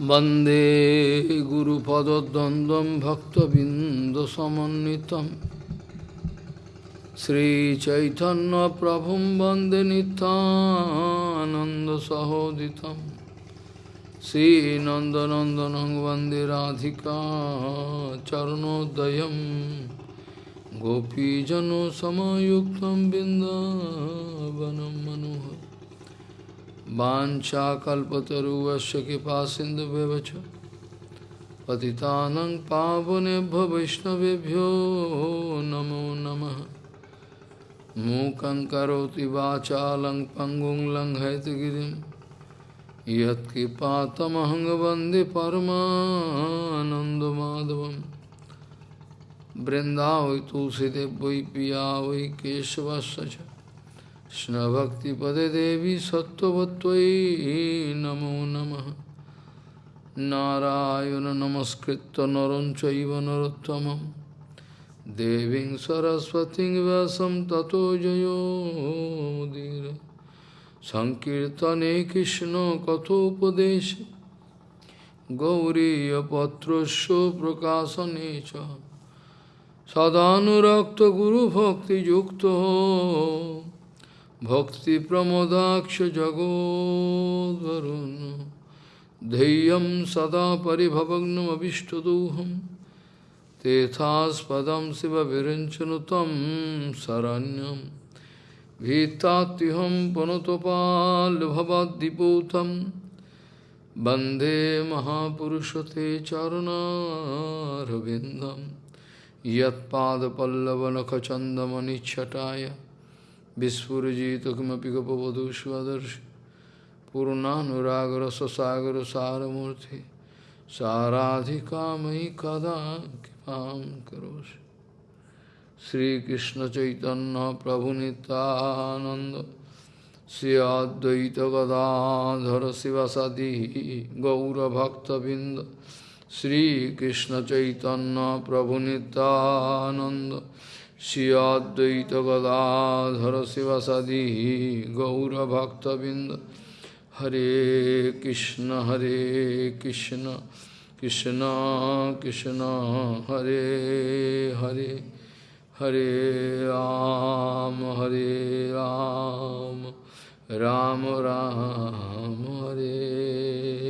वन्दे गुरुपदद्वन्द्वं भक्तबिन्दुसमन्वितं श्रीचैतन्यप्रभुं वन्दे नितानन्दसहोदितं श्रीनन्दनन्दनं वन्दे राधिका चरणोदयं गोपीजनसमयुक्तं बिन्दावनं मनोहर वाञ्छाकल्पतरुवस्य कृपा सिन्धुव्यवच पतितानं पावनेभ्यो वैष्णवेभ्यो नमो नमः। मूकं करोति वाचालं पङ्गुं लङ्घयतगिरिं। यत्कृपातमहं वंदे परमानन्दमाधवं बृन्दावै तुलसीदेव वै पिया वै केशवस्य च। Krishna Bhakti Pade Devi Sattvatvai Namo Namah Narayana Namaskritta Naranchaiva Narottamam Deving Saraswati vasam Tato Jayo Mudira Sankirtane Krishna Kathopadeshi Gauriya Patrasya Prakasanecha Sadhanurakta Guru Bhakti Yukta भक्तिप्रमोदाक्ष जगोद्वरुन् धैर्यं सदा परिभवग्नमभिष्टदोहं तेथास्पदं शिवविरञ्चनु तं शरण्यं भीतात्युहं पुनतपाल्भवद्दिपूतं वन्दे महापुरुषते चरुणारविन्दं यत्पादपल्लवनखचन्दमनिच्छटाय Vispurjito kimapi gopavadhu svadarshi Purnanuragara sasagara saramurti. Saradhika mahi kada kipam karoshi Sri Krishna Chaitanya Prabhu Nityananda. Sri Advaita Gadadhara Sivasadi Gaura Bhakta Binda. Sri Krishna Chaitanya Prabhu Nityananda. Shri Advaita गदाधर शिवसदी गौरभक्तबिंद हरे कृष्ण हरे कृष्ण कृष्ण कृष्ण हरे हरे हरे राम हरे राम राम राम, राम हरे।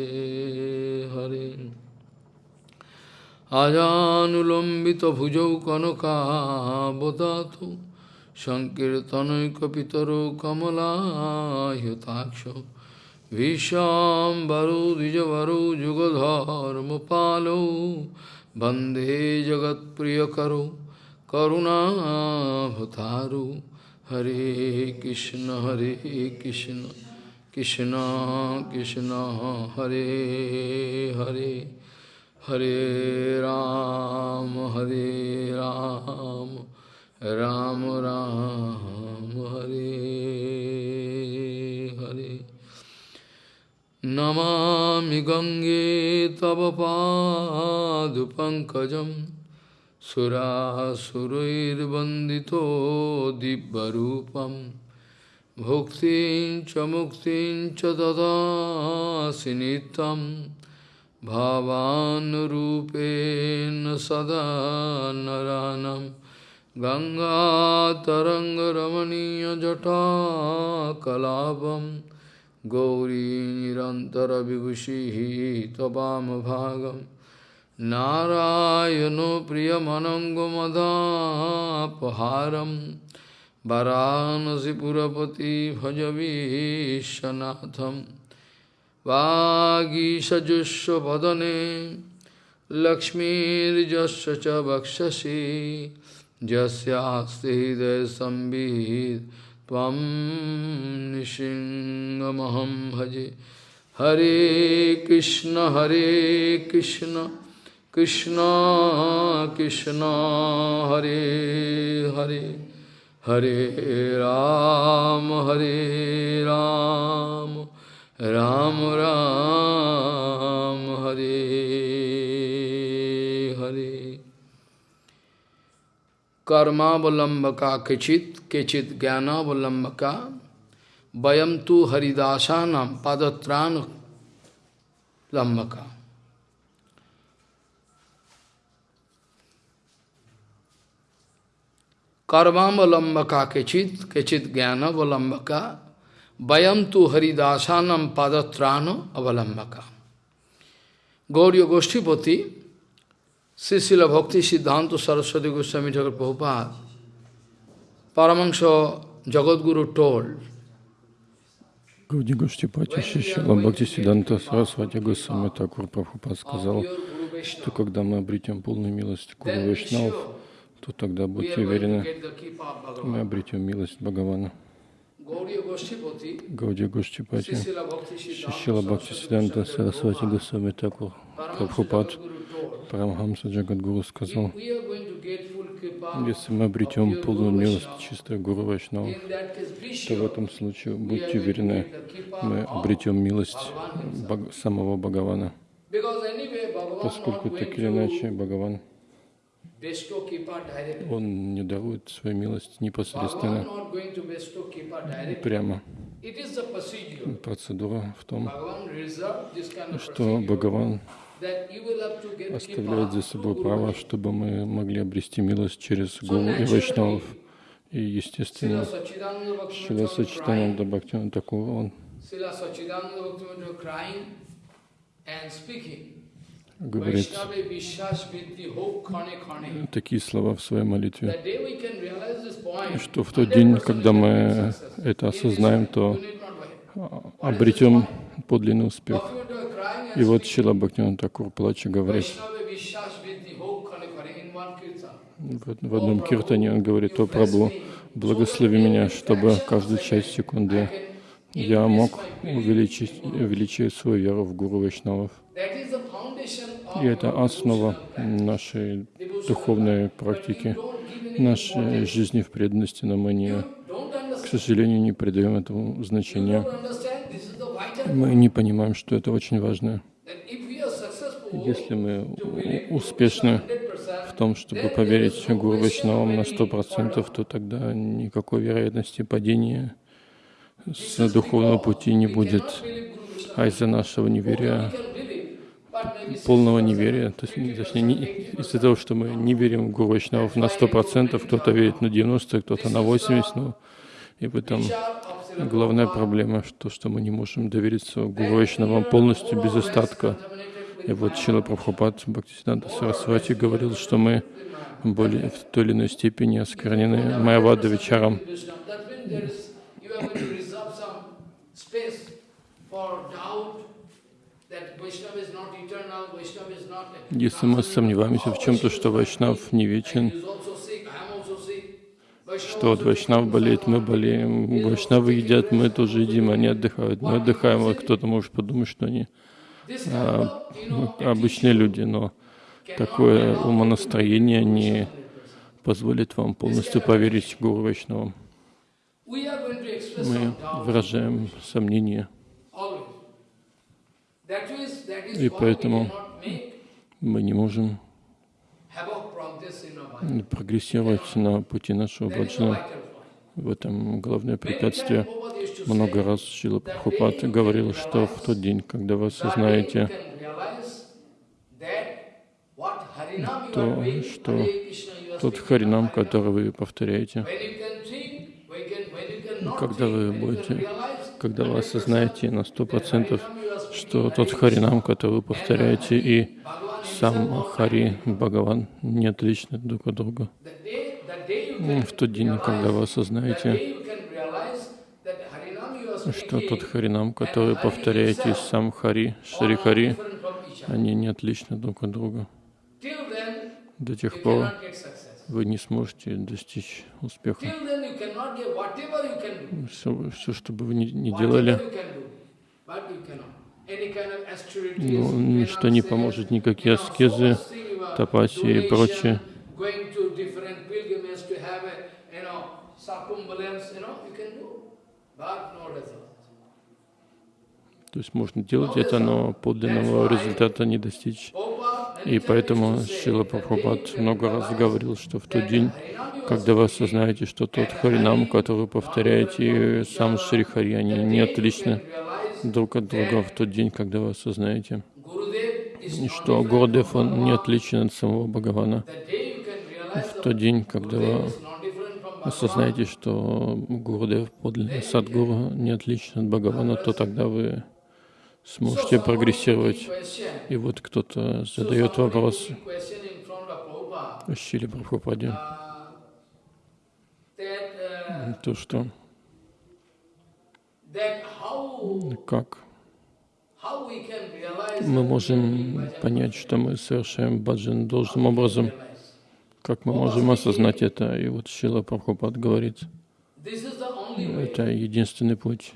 আজানুলম্বিত ভুজৌ কনকাবদাত সংকীর্তনৈকপিতর কমলাহ্যতাক্ষ ভীষাম্বরো দ্বিজবরো যুগধর্মপালৌ বন্দে জগৎপ্রিয়করো করুণাভতারু হরে কৃষ্ণ হরে কৃষ্ণ কৃষ্ণ কৃষ্ণ হরে Hare Hare Ram, Hare Ram, Ram Ram, Hare Hare. Namami Gange Tava Padu Pankajam Surasuruir Bandito Dibbarupam Bhuktin Chamuktin Chadada Sinitam भावानुरूपेण सदा नरानं गङ्गातरङ्गरमणीयजटाकलापं गौरी निरन्तरविभूषिः त्ववामभागं नारायणो प्रियमनङ्गमदापहारं वरानसिपुरपति भजवीशनाथम् वागीषजुष्वदने लक्ष्मीर्जस्य च वक्षसि यस्यास्ति हृदयसंवित् त्वं निशिङ्गमहं भजे। हरे कृष्ण हरे कृष्ण कृष्ण कृष्ण, हरे हरे। हरे राम हरे राम। राम राम, हरे हरे। कर्मावलंब का किचित किचित ज्ञानावलंब का वयम तो हरिदासा नाम पादत्राण लंब का कर्मावलंब का किचित किचित ज्ञानावलंब का vayam tu haridasanam padatrano avalambaka. Gauriya Goshtipati, Sisila Bhakti Siddhanta Saraswati Goswami Thakur Prabhupada, Paramahansa Jagadguru told, Гауди Гоштипати Шишила Бхакти Сиданта Сарасвати Госвами Такур сказал, что когда мы обретем полную милость Гуру Вайшнав, то тогда будьте уверены, мы обретем милость Бхагавана. Гауди Гоштипати Шишила Бхакти Сиданта Сарасвати Госвами Такур Прабхупад Парамхамса Джагадгуру сказал, если мы обретем полную милость чистой Гуру Вайшнава, то в этом случае, будьте уверены, мы обретем милость самого Бхагавана. Поскольку так или иначе Бхагаван, он не дарует свою милость непосредственно, прямо. Процедура в том, что Бхагаван оставляет за собой право, чтобы мы могли обрести милость через Гуру и Вайшнавов. И, естественно, Шила Сачитананда Бхактина такого он говорит такие слова в своей молитве, что в тот день, когда мы это осознаем, то обретем подлинный успех. И вот Шила Бхактина Такур плача говорит, в одном киртане он говорит, «О Прабху, благослови меня, чтобы каждую часть секунды я мог увеличить, увеличить свою веру в Гуру Вайшнавов». И это основа нашей духовной практики, нашей жизни в преданности, но мы не, к сожалению, не придаем этому значения. Мы не понимаем, что это очень важно. Если мы успешны в том, чтобы поверить Гуру Вайшнавам на сто процентов, то тогда никакой вероятности падения с духовного пути не будет. А из-за нашего неверия, полного неверия, то есть, точнее, не, из-за того, что мы не верим в Гуру Вайшнавов на сто процентов, кто-то верит на 90, кто-то на 80, ну, и в этом главная проблема, что, что мы не можем довериться Гуру Вайшнавам полностью, без остатка. И вот Шила Прабхупад Бхактисиданта Сарасвати говорил, что мы более, в той или иной степени осквернены Майавада Вичаром. Если мы сомневаемся в чем-то, что Вайшнав не вечен, что вот Вайшнав болеет, мы болеем, Вайшнавы едят, мы тоже едим, они отдыхают, мы отдыхаем, вот кто-то может подумать, что они а, ну, обычные люди, но такое умонастроение не позволит вам полностью поверить Гуру Вайшнавам. Мы выражаем сомнения. И поэтому мы не можем прогрессировать на пути нашего баджана. В этом главное препятствие. Много раз Шила Прабхупад говорил, что в тот день, когда вы осознаете то, что тот харинам, который вы повторяете, когда вы будете, когда вы осознаете на сто процентов, что тот харинам, который вы повторяете, и сам Хари Бхагаван не отличны друг от друга. В тот день, когда вы осознаете, что тот Харинам, который повторяете сам Хари, Шри Хари, они не отличны друг от друга. До тех пор вы не сможете достичь успеха. Все, все что бы вы ни, ни делали, ну, ничто не поможет, никакие аскезы, тапаси и прочее. То есть можно делать это, но подлинного результата не достичь. И поэтому Шила Прабхупад много раз говорил, что в тот день, когда вы осознаете, что тот Харинам, который повторяете, сам Шри Хари, они не отличны друг от друга в тот день, когда вы осознаете, что Гурдев, он не отличен от самого Бхагавана. В тот день, когда вы осознаете, что Гурудев подлинный Садгуру не отличен от Бхагавана, то тогда вы сможете прогрессировать. И вот кто-то задает вопрос. Шили Прабхупаде, то, что как мы можем понять, что мы совершаем баджан должным образом, как мы можем осознать это. И вот Шила Прабхупад говорит, это единственный путь.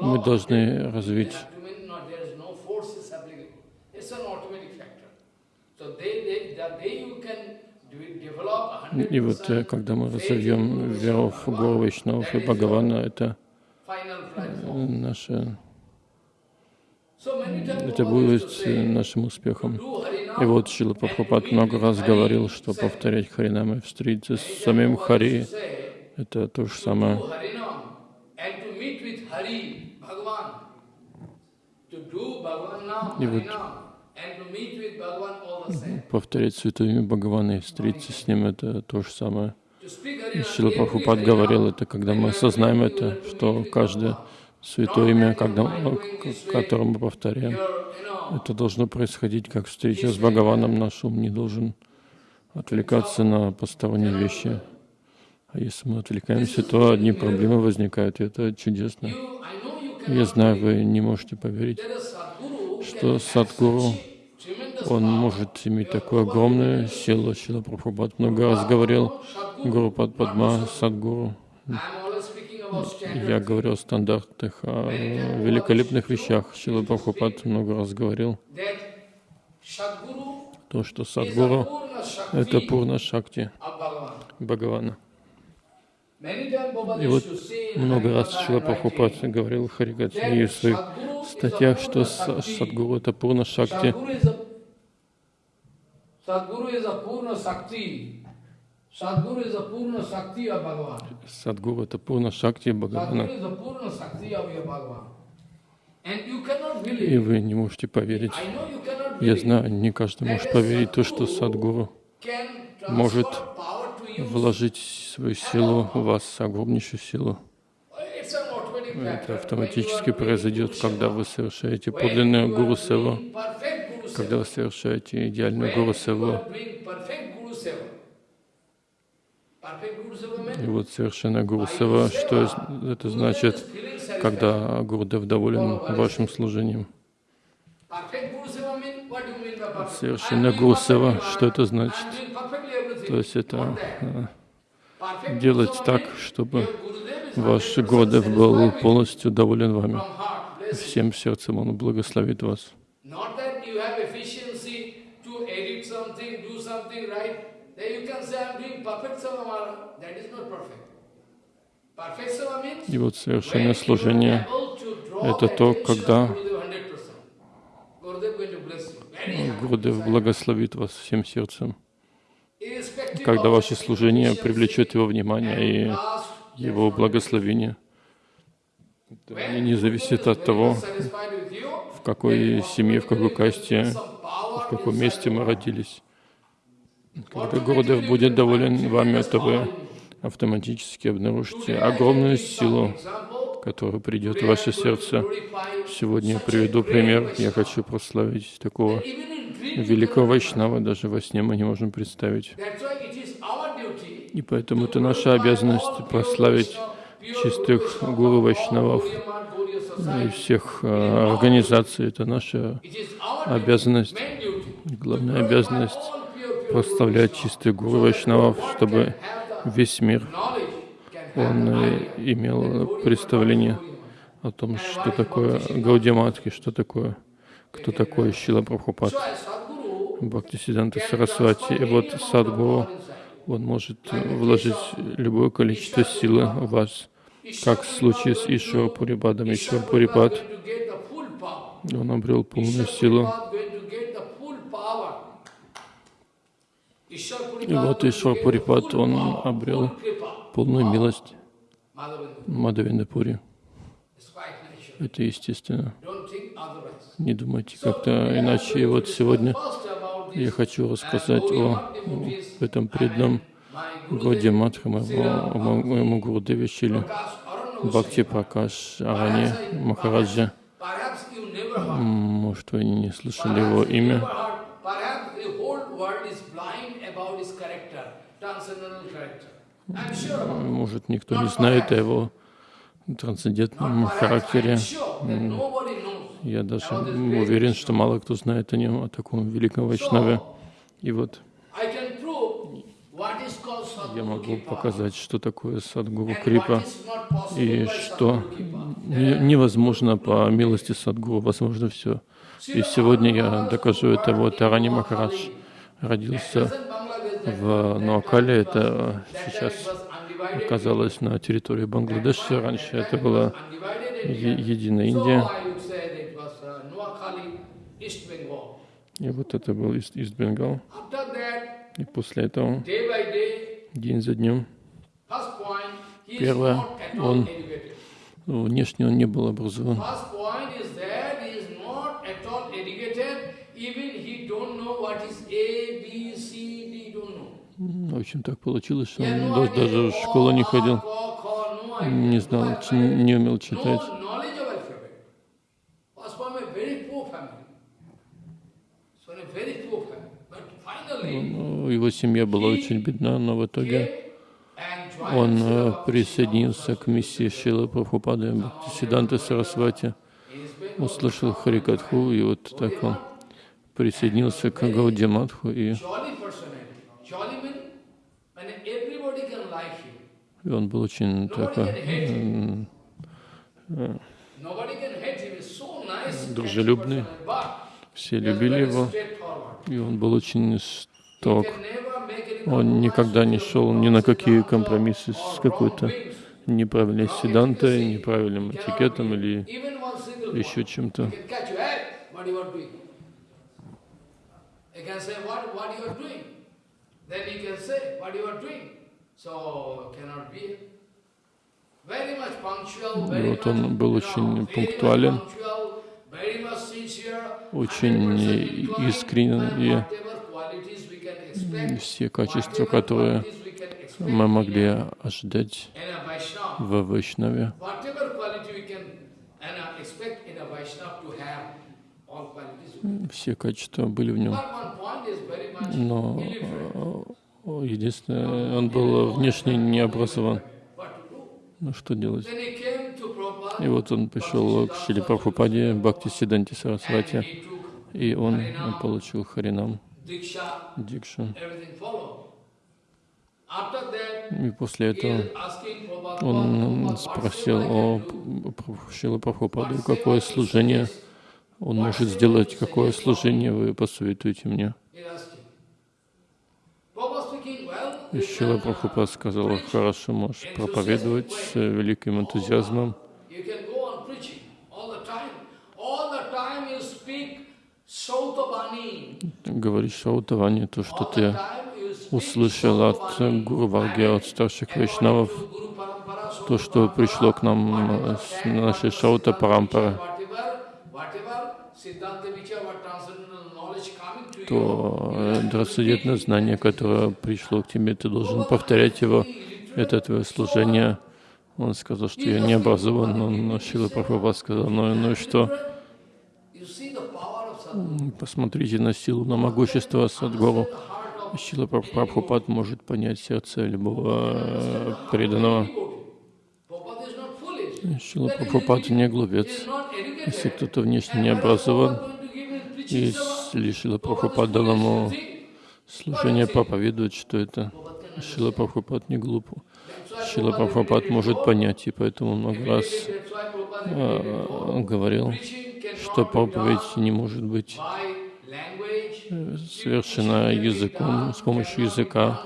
Мы должны развить и вот э, когда мы разовьем веру в Гуру Вайшнавов и Бхагавана, это э, наше, это будет нашим успехом. И вот Шила Прабхупад много раз говорил, что повторять Харинамы, встретиться с самим Хари, это то же самое. И вот повторять святое имя Бхагавана и встретиться с ним, это то же самое. Шила Прабхупад говорил это, когда мы осознаем это, что каждое святое имя, когда, которое мы повторяем, это должно происходить как встреча с Бхагаваном. Наш ум не должен отвлекаться на посторонние вещи. А если мы отвлекаемся, то одни проблемы возникают, и это чудесно. Я знаю, вы не можете поверить, что Садгуру, он может иметь такую огромную силу. Шила Прабхупад много раз говорил, Гуру Падма, Садгуру. Я говорил о стандартах, о великолепных вещах. Шила Прабхупад много раз говорил, то, что Садгуру — это Пурна Шакти Бхагавана. И вот много раз Шила Прабхупад говорил в Харигате в своих статьях, что Садгуру — это Пурна Шакти. Садгуру — это Пурна Шакти Бхагавана. И вы не можете поверить. Я знаю, не каждый может поверить то, что Садгуру может вложить свою силу в вас, огромнейшую силу. Это автоматически произойдет, когда вы совершаете подлинную гуру севу, когда вы совершаете идеальную гуру севу. И вот совершенно гуру сева, что это значит, когда Гурдев доволен вашим служением? Совершенно гуру сева, что это значит? То есть это делать так, чтобы ваш Гурдев был полностью доволен вами. Всем сердцем Он благословит вас. И вот совершенное служение — это то, когда Гурдев благословит вас всем сердцем. Когда ваше служение привлечет его внимание и его благословение. Это не зависит от того, в какой семье, в какой касте, в каком месте мы родились. Когда Гурдев будет доволен вами, то вы автоматически обнаружите огромную силу, которая придет в ваше сердце. Сегодня я приведу пример. Я хочу прославить такого великого Вайшнава даже во сне мы не можем представить. И поэтому это наша обязанность прославить чистых гуру Вайшнавов и всех а, организаций. Это наша обязанность, главная обязанность прославлять чистых гуру Вайшнавов, чтобы весь мир он э, имел представление о том, что такое Гаудиматки, что такое, кто такой Шила Прабхупад. Бхактисиданта Сарасвати. И вот Садгуру, он может вложить любое количество силы в вас, как в случае с Ишвар Пурипадом. Ишвар Пурипад, он обрел полную силу. И вот Ишвар Пурипад, он обрел полную милость Мадавиндапури. Это естественно. Не думайте как-то иначе. И вот сегодня я хочу рассказать о этом преданном Годи Матха, моего, моему Гурудеве Шили, Бхакти Пракаш Арани Махараджа. Может, вы не слышали его имя? Может, никто не знает о его трансцендентном характере. Я даже уверен, что мало кто знает о нем, о таком великом Вайшнаве. И вот я могу показать, что такое Садгуру Крипа, и что невозможно по милости Садгуру, возможно все. И сегодня я докажу это. Вот Арани Махарадж родился в Нуакале, это сейчас оказалось на территории Бангладеша, раньше это была единая Индия. И вот это был Ист Бенгал. И после этого, день за днем, первое, он внешне он не был образован. В общем, так получилось, что он даже в школу не ходил, не знал, не умел читать. Его семья была очень бедна, но в итоге он э, присоединился к миссии Шила Прабхупады Сиданта Сарасвати, услышал Харикатху, и вот так он присоединился к Гаудиматху, и и он был очень такой э, дружелюбный. Все любили его, и он был очень жесток. Он никогда не шел ни на какие компромиссы с какой-то неправильной седантой, неправильным этикетом или еще чем-то. Doing. Вот он был очень пунктуален, очень искренен, и все качества, которые мы могли ожидать в Вайшнаве, все качества были в нем. Но Единственное, он был внешне не образован. Ну что делать? И вот он пришел к Шили Прабхупаде, Бхакти Сиданти Сарасвати, и он получил Харинам, Дикшу. И после этого он спросил о Шила Прабхупаде, какое служение он может сделать, какое служение вы посоветуете мне. И Шила Прабхупад сказал, хорошо, можешь проповедовать с великим энтузиазмом. Говоришь Шаутавани, то, что ты услышал от Гуру Варги, от старших вайшнавов, то, что пришло к нам с нашей Шаута Парампары то э, трансцендентное знание, которое пришло к тебе, ты должен повторять его. Это твое служение. Он сказал, что я не образован, но Шила Прабхупад сказал, ну, ну и что? Посмотрите на силу, на могущество Садгуру. Шила Прабхупад может понять сердце любого э, преданного. Шила Прабхупад не глупец. Если кто-то внешне не образован, и Шила Прабхупад дал ему служение проповедовать, что это Шила Прабхупад не глуп. Шила Прабхупад может понять, и поэтому много раз э, говорил, что проповедь не может быть совершена языком, с помощью языка,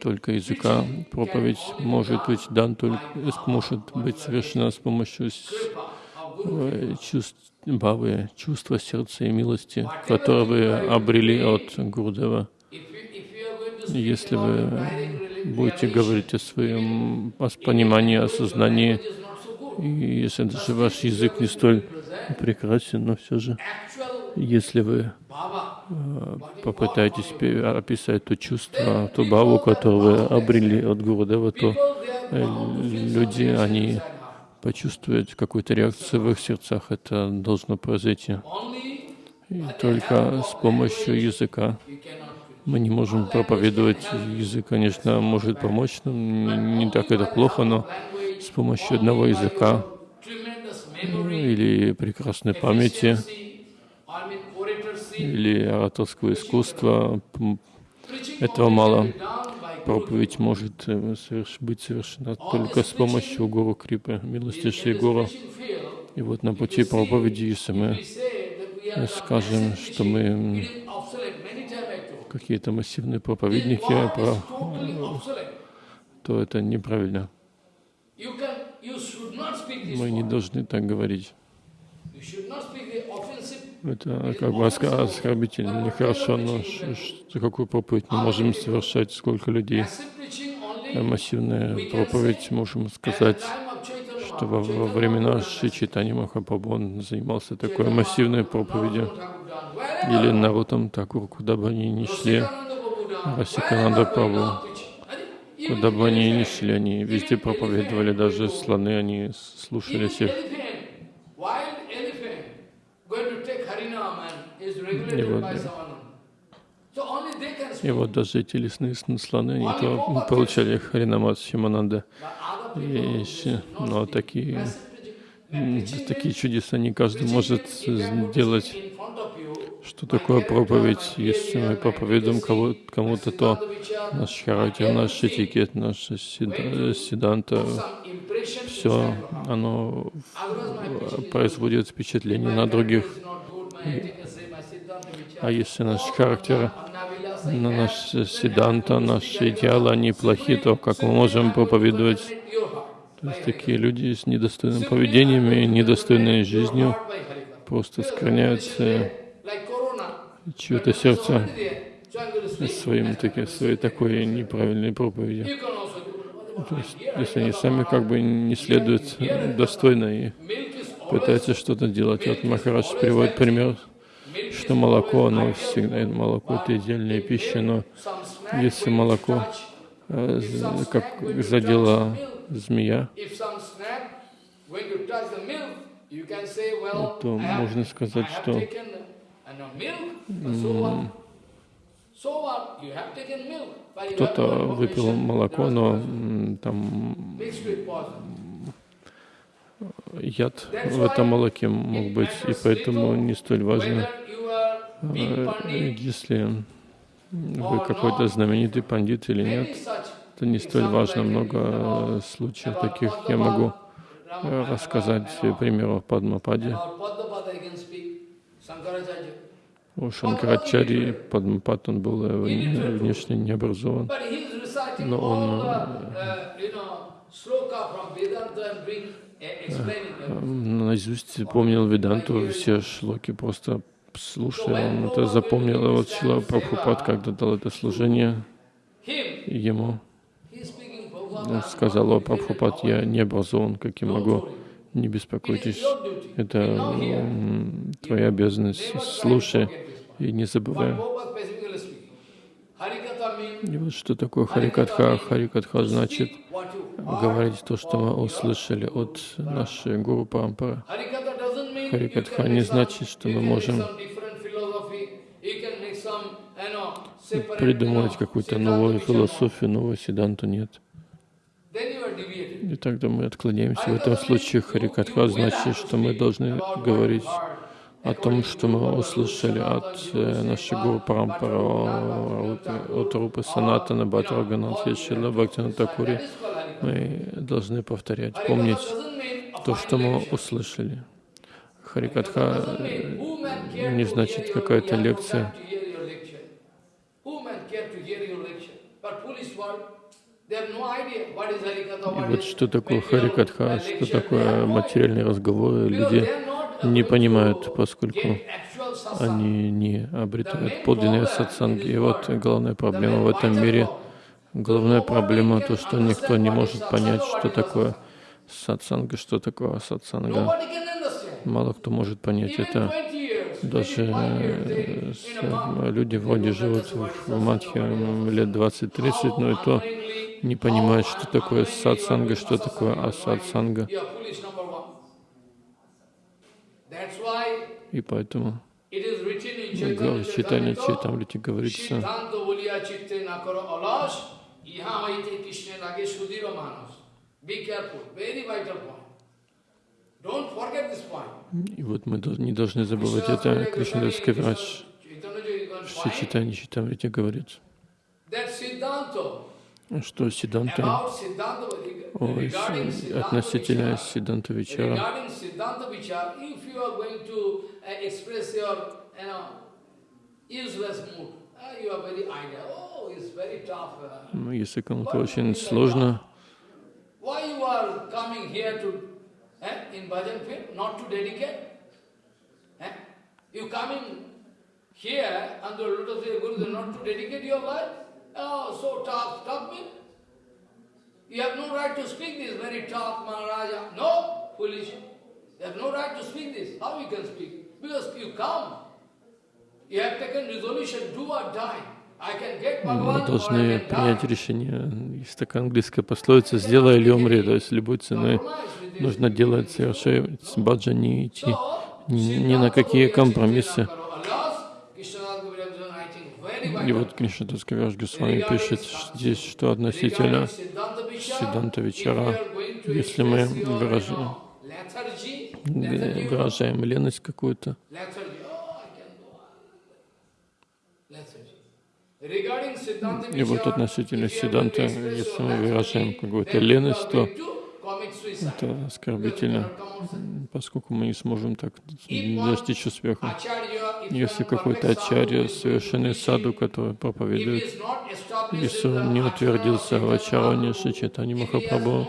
только языка. Проповедь может быть дан только, может быть совершена с помощью Э, чувств, бавы, чувства сердца и милости, которые вы обрели от Гурдева. Если вы будете говорить о своем о понимании, осознании, и если даже ваш язык не столь прекрасен, но все же, если вы э, попытайтесь описать то чувство, ту баву, которую вы обрели от Гурудева, то э, люди, они почувствуют какую-то реакцию в их сердцах. Это должно произойти. И только с помощью языка мы не можем проповедовать. Язык, конечно, может помочь нам, не так это плохо, но с помощью одного языка или прекрасной памяти, или ораторского искусства, этого мало. Проповедь может э, быть совершена только с помощью Гуру Крипы, милости Шри Гуру. И вот на пути проповеди, если мы скажем, что мы какие-то массивные проповедники, то это неправильно. Мы не должны так говорить. Это как бы оскорбительно, нехорошо, но какую проповедь мы можем совершать, сколько людей. Массивная проповедь, можем сказать, что во, во времена Шри Читани Махапрабху он занимался такой массивной проповедью. Или Нарутам Такур, куда бы они ни шли, Расикананда Прабху, куда бы они ни шли, они везде проповедовали, даже слоны, они слушали всех. И вот, и вот даже эти лесные слоны, они то получали Харинамат Шимананда. И, но такие, такие чудеса не каждый может сделать. Что такое проповедь? Если мы проповедуем кому-то, то наш характер, наш этикет, наш седанта, все, оно производит впечатление на других. А если наш характер, наш седанта, наши идеалы, они плохи, то как мы можем проповедовать? То есть такие люди с недостойным поведением и недостойной жизнью просто склоняют чье-то сердце своим, таки, своей такой неправильной проповедью. То есть, если они сами как бы не следуют достойно и пытаются что-то делать. Вот Махарадж приводит пример, что молоко, оно всегда, молоко это идеальная пища, но если молоко э, как задело змея, то можно сказать, что кто-то выпил молоко, но там яд в этом молоке мог быть, и поэтому не столь важно, а, если вы какой-то знаменитый пандит или нет, это не столь важно. Много случаев таких я могу рассказать примеров Падмападе. У Шанкарачари Падмапад, он был внешне не образован, но он наизусть помнил Веданту, все шлоки просто слушая, он это запомнил. И вот Шила Прабхупад, когда дал это служение ему, он сказал, о, Прабхупад, я не образован, как я могу, не беспокойтесь, это твоя обязанность, слушай и не забывай. И вот что такое Харикатха? Харикатха значит говорить то, что мы услышали от нашей Гуру Парампары. Харикатха не значит, что мы можем придумывать какую-то новую философию, новую седанту, нет. И тогда мы отклоняемся. В этом случае Харикатха значит, что мы должны говорить о том, что мы услышали от э, нашей Гуру Парампара, от Рупы Санатана, Бхатраганат, Ешила, Бхактина Такури. Мы должны повторять, помнить то, что мы услышали. Харикатха э, не значит какая-то лекция. И вот что такое Харикатха, что такое материальные разговоры, люди не понимают, поскольку они не обретают подлинные сатсанги. И вот главная проблема в этом мире, главная проблема то, что никто не может понять, что такое сатсанга, что такое сатсанга. Мало кто может понять это. Даже э, с- э, люди вроде живут в Мадхе лет 20-30, но и то не понимают, что такое сатсанга, что такое асатсанга. И поэтому в читании Чайтамрити говорится, и вот мы не должны забывать это. Кришнадас Кавирадж в Читании Чайтамрити говорится что Сиданта, about Siddhanta ой, regarding с- Siddhanta относительно Сиданта Вичара, uh, uh. Oh. Uh, Ну, если кому-то очень сложно, you coming here eh? Eh? Under lotus feet of Guru not to dedicate your life? Oh, so tough, tough mean? You have no right to speak this, very tough Maharaja. No, foolish. You have no right to speak this. How you can speak? Because you come. You have taken resolution, do or die. Мы должны принять решение. Есть такая английская пословица «сделай или умри», то есть любой ценой нужно делать, совершать баджа, не идти ни, ни на какие компромиссы. И вот Кришнадас Кавираж Госвами пишет здесь, что относительно Сиданта Вичара, если мы выражаем, выражаем леность какую-то, и вот относительно Сиданта, если мы выражаем какую-то леность, то это оскорбительно, поскольку мы не сможем так достичь успеха. Если какой-то ачарья, совершенный саду, который проповедует, если он не утвердился в ачароне Шичитани Махапрабху,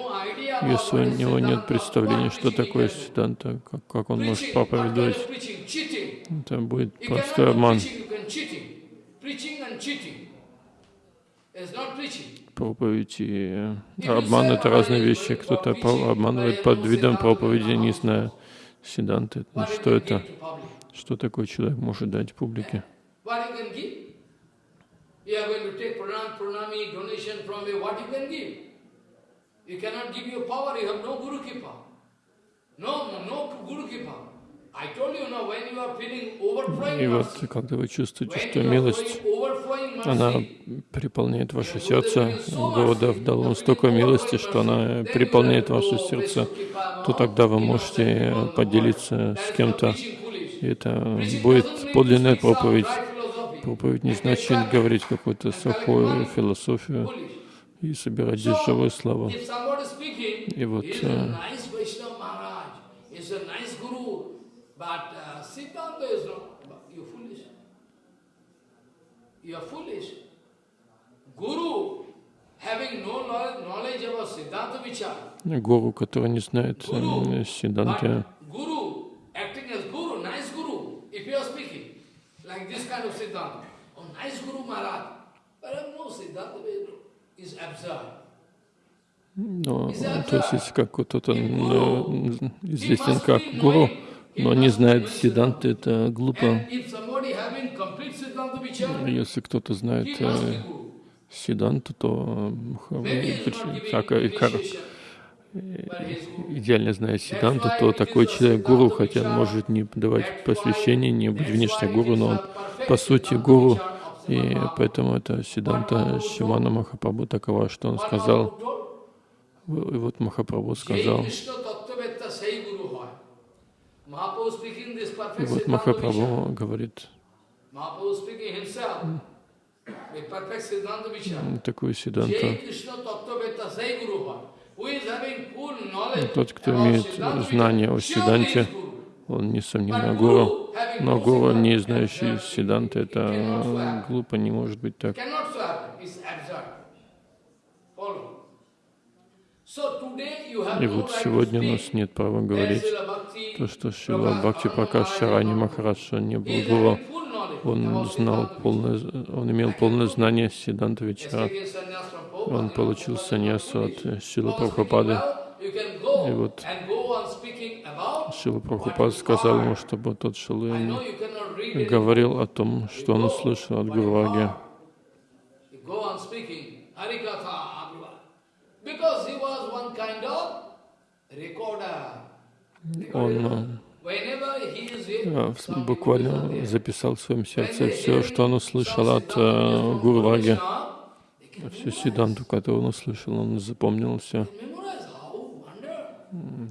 если у него нет представления, что такое Сиданта, как, как он может проповедовать, это будет простой обман. Проповедь и обман — это разные вещи. Кто-то обманывает под видом проповеди, не зная Сиданты. Что это? Что такой человек может дать публике? You cannot give your power, you have no Guru Kipa. No, no Guru Kipa. И вот, когда вы чувствуете, что милость, она переполняет ваше сердце, Господа дал вам столько милости, что она переполняет ваше сердце, то тогда вы можете поделиться с кем-то. И это будет подлинная проповедь. Проповедь не значит говорить какую-то сухую философию и собирать здесь живую славу. И вот, э, uh, You are foolish. Guru, having no knowledge, about Siddhanta Vichar, Гуру, который не знает м, Сиданты, but Guru, acting as Guru, nice Guru, if you are speaking, like this kind of Siddhanta, oh, nice Guru Maharaj, but uh, no, Siddhanta is absurd. но, то есть как кто-то м, известен как гуру, но не знает Сиданты, это глупо. Если кто-то знает э. Сиданту, то так, идеально зная Сиданту, то такой человек гуру, хотя он может не давать посвящение, не быть внешне гуру, но он по сути гуру. И поэтому это Сиданта Шимана Махапрабху такова, что он сказал, и вот Махапрабху сказал, и вот. Махапрабху говорит такую Сиданту. Full knowledge Тот, кто имеет знание о Сиданте, он несомненно гуру. Но гуру, не знающий Сиданты, это глупо, не может быть так. И вот сегодня у нас нет права говорить. то, что Шила Бхакти Пракаш Шарани Махарадж, он не был гуру, он знал полное, он имел полное знание Сиданта Вечара. Он получил саньясу от Шилы Прабхупады. И вот Шила Прабхупада сказал ему, чтобы тот шел и говорил о том, что он услышал от recorder. Он э, people буквально записал в своем сердце все, что он услышал от э, Гурваги, всю memorize. Сиданту, которую он услышал, он запомнил все.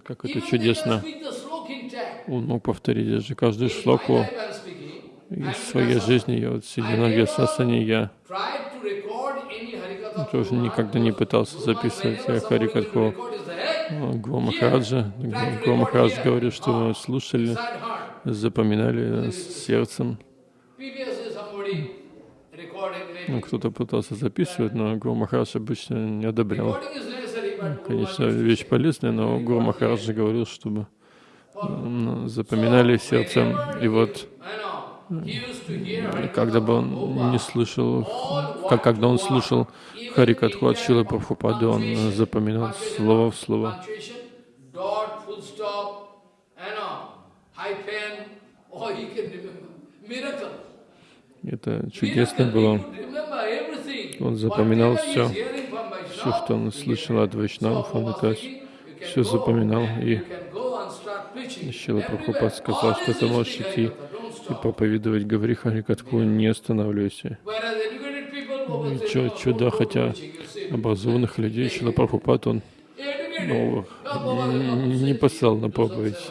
Как это чудесно. Он мог повторить даже каждую шлоку из своей жизни. Я вот сидя на Вьясасане, я тоже никогда не пытался записывать Харикатху. will record his head, Гуру Махараджа. Гуру Махарадж говорил, что вы слушали, запоминали с сердцем. Кто-то пытался записывать, но Гуру Махарадж обычно не одобрял. Конечно, вещь полезная, но Гуру Махарадж говорил, чтобы запоминали сердцем. И вот, когда бы он не слышал, как когда он слушал Харикатху от Шилы Прабхупады, он запоминал слово в слово. Miracle. Это чудесно было. Он запоминал все, все, что он слышал от Вайшнавов, он это все запоминал. И Шила Прабхупад сказал, что ты можешь идти и проповедовать, говори Харикатху, не останавливайся. Чё- чудо, хотя образованных людей Шила Прабхупад, он ну, не послал на проповедь,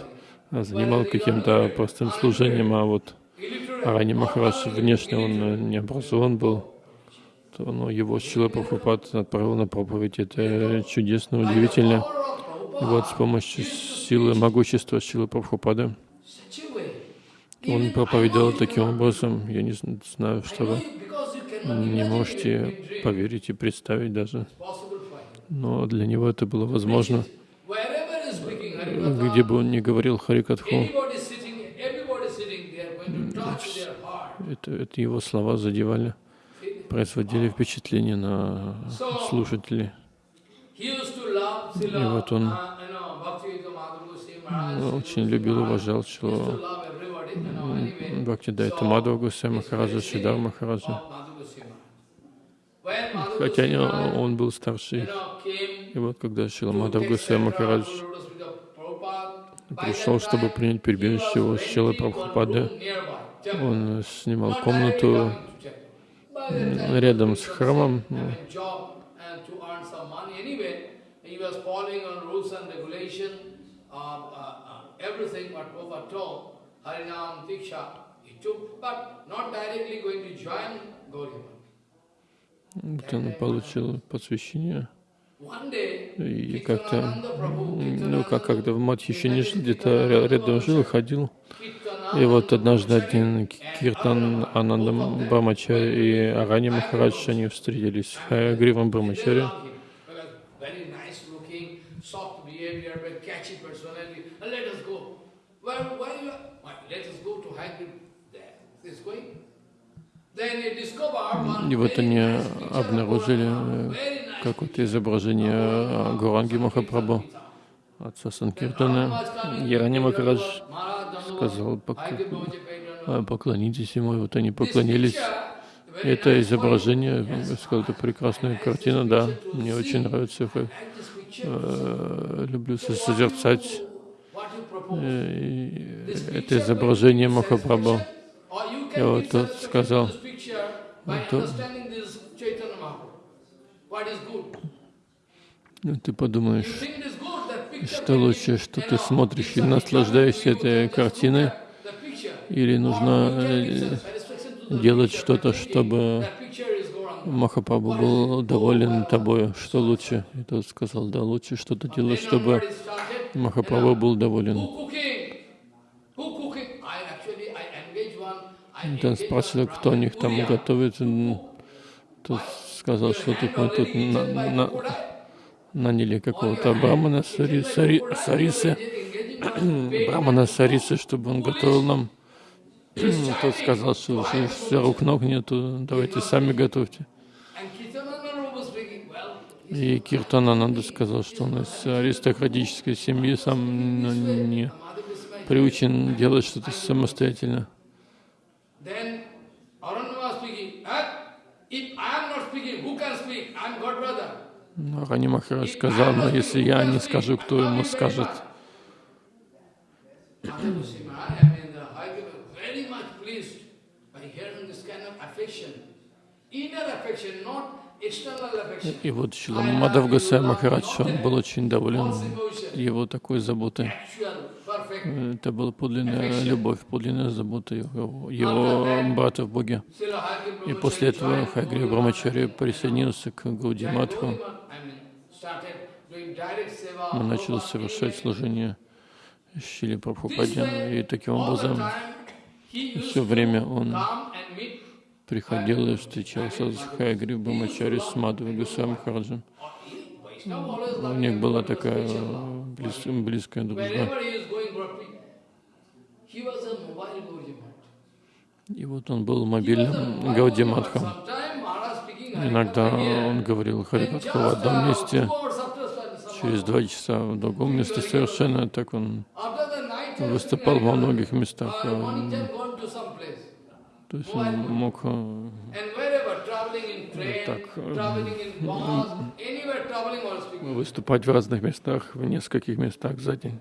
а занимал каким-то простым служением, а вот Арани Махарадж внешне он э, не образован был, то ну, его Шила Прабхупад отправил на проповедь. Это чудесно, удивительно. И вот с помощью силы, могущества Шилы Прабхупады он проповедовал таким образом. Я не зн- знаю, что вы не можете поверить и представить даже. Но для него это было возможно. Где бы он ни говорил Харикатху, это, это его слова задевали, производили впечатление на слушателей. И вот он Ну, очень любил уважал Шилу Бхакти Дайта Мадхава Гусей Махараджа, Шидар Махараджа. Хотя он был старший. И вот когда Шила Мадхав Гусей Махарадж пришел, чтобы принять прибежище у Шилы Прабхупады, он снимал комнату рядом с храмом. ну, uh, uh, uh. Вот он получил посвящение. И как-то, ну, как когда Мадхи еще не жил, где-то ря- рядом жил ходил. И вот однажды один Киртан Анандам Брамачари и Арани Махарадж, они встретились с Гривом Брамачари. И вот они обнаружили э, какое-то изображение э, Гуранги Махапрабху, отца Санкиртана. Ярани Махарадж сказал, «Пок- э, поклонитесь ему, и вот они поклонились. Это изображение, я сказал, это прекрасная картина, да, мне очень нравится, я, э, люблю со- созерцать э, это изображение Махапрабху. И вот тот сказал, то- Ну, ты подумаешь, что лучше, что ты смотришь и наслаждаешься этой картиной, или нужно э, делать что-то, чтобы Махапрабху был доволен тобой. Что лучше? И тот сказал, да, лучше что-то делать, чтобы Махапрабху был доволен. Там спрашивали, кто у них там готовит. Тот сказал, что тут мы тут на- на- наняли какого-то брамана Сари, Сари, Сарисы, брамана Сарисы, чтобы он готовил нам. Тот сказал, что все рук ног нету, давайте сами готовьте. И Киртанананда сказал, что он из аристократической семьи сам не приучен делать что-то самостоятельно. Then Aranyama speaking, "Ah, if I am not speaking, who can speak? I am God brother. Но Рани Махарадж сказал, но если я не скажу, кто ему скажет? И вот Шила Мадав Гасай Махарадж, он был очень доволен его такой заботой. Это была подлинная любовь, подлинная забота его, его брата в Боге. И после этого Хайгри Брамачари присоединился к Гауди Матху. Он начал совершать служение Шили Прабхупаде. И таким образом все время он приходил и встречался с Хайгри Брамачари, с Махараджем. Vaishnava always У них была такая э, близ- близкая дружба. И вот он был мобильным Гауди Матхом. Sometime Maharaj speaking Иногда он говорил Харикатху в одном месте, two hours after some- через два часа в другом месте совершенно так он выступал во многих местах. uh, э. То есть он мог э, Так, э, выступать в разных местах, в нескольких местах за день.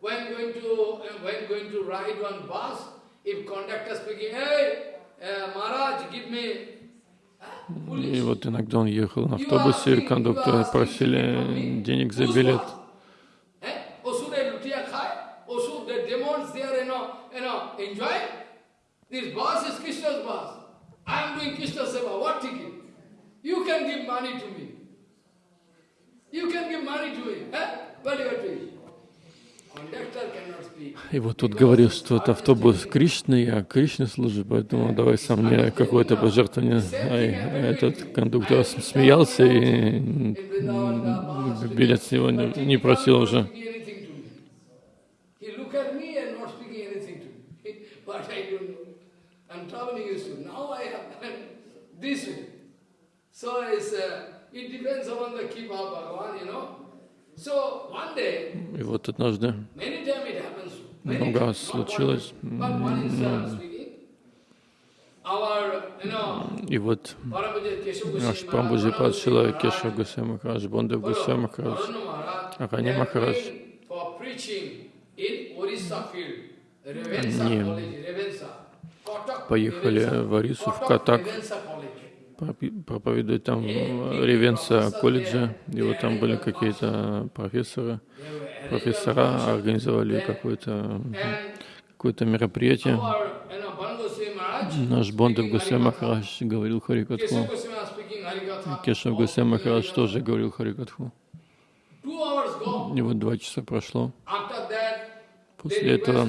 When going to, uh, when going to ride one bus, uh, ah, И вот иногда он ехал на автобусе, и кондукторы просили денег за билет. Eh? You can give money to me. You can give money to me. Eh? What you are doing? Conductor cannot speak. И вот тут говорил, что это автобус Кришны, я Кришне служу, поэтому давай сам мне какое-то пожертвование. А этот кондуктор смеялся и билет с него не, просил уже. So it's, uh, it depends upon the keep Bhagavan, you know. И вот однажды много раз случилось. uh, И вот наш Прамбуджи Падшила, Кеша Гусей Махарадж, Бондев Гусей Махарадж, field, Revensa Они поехали в Арису, в Катак, проповедует там в Ревенса колледже, и вот там были какие-то профессоры, профессора организовали какое-то And какое-то мероприятие. Наш Бондев Гусей. Махарадж говорил Харикатху. Кешав Гусей Махарадж тоже говорил Харикатху. И вот два часа прошло. После этого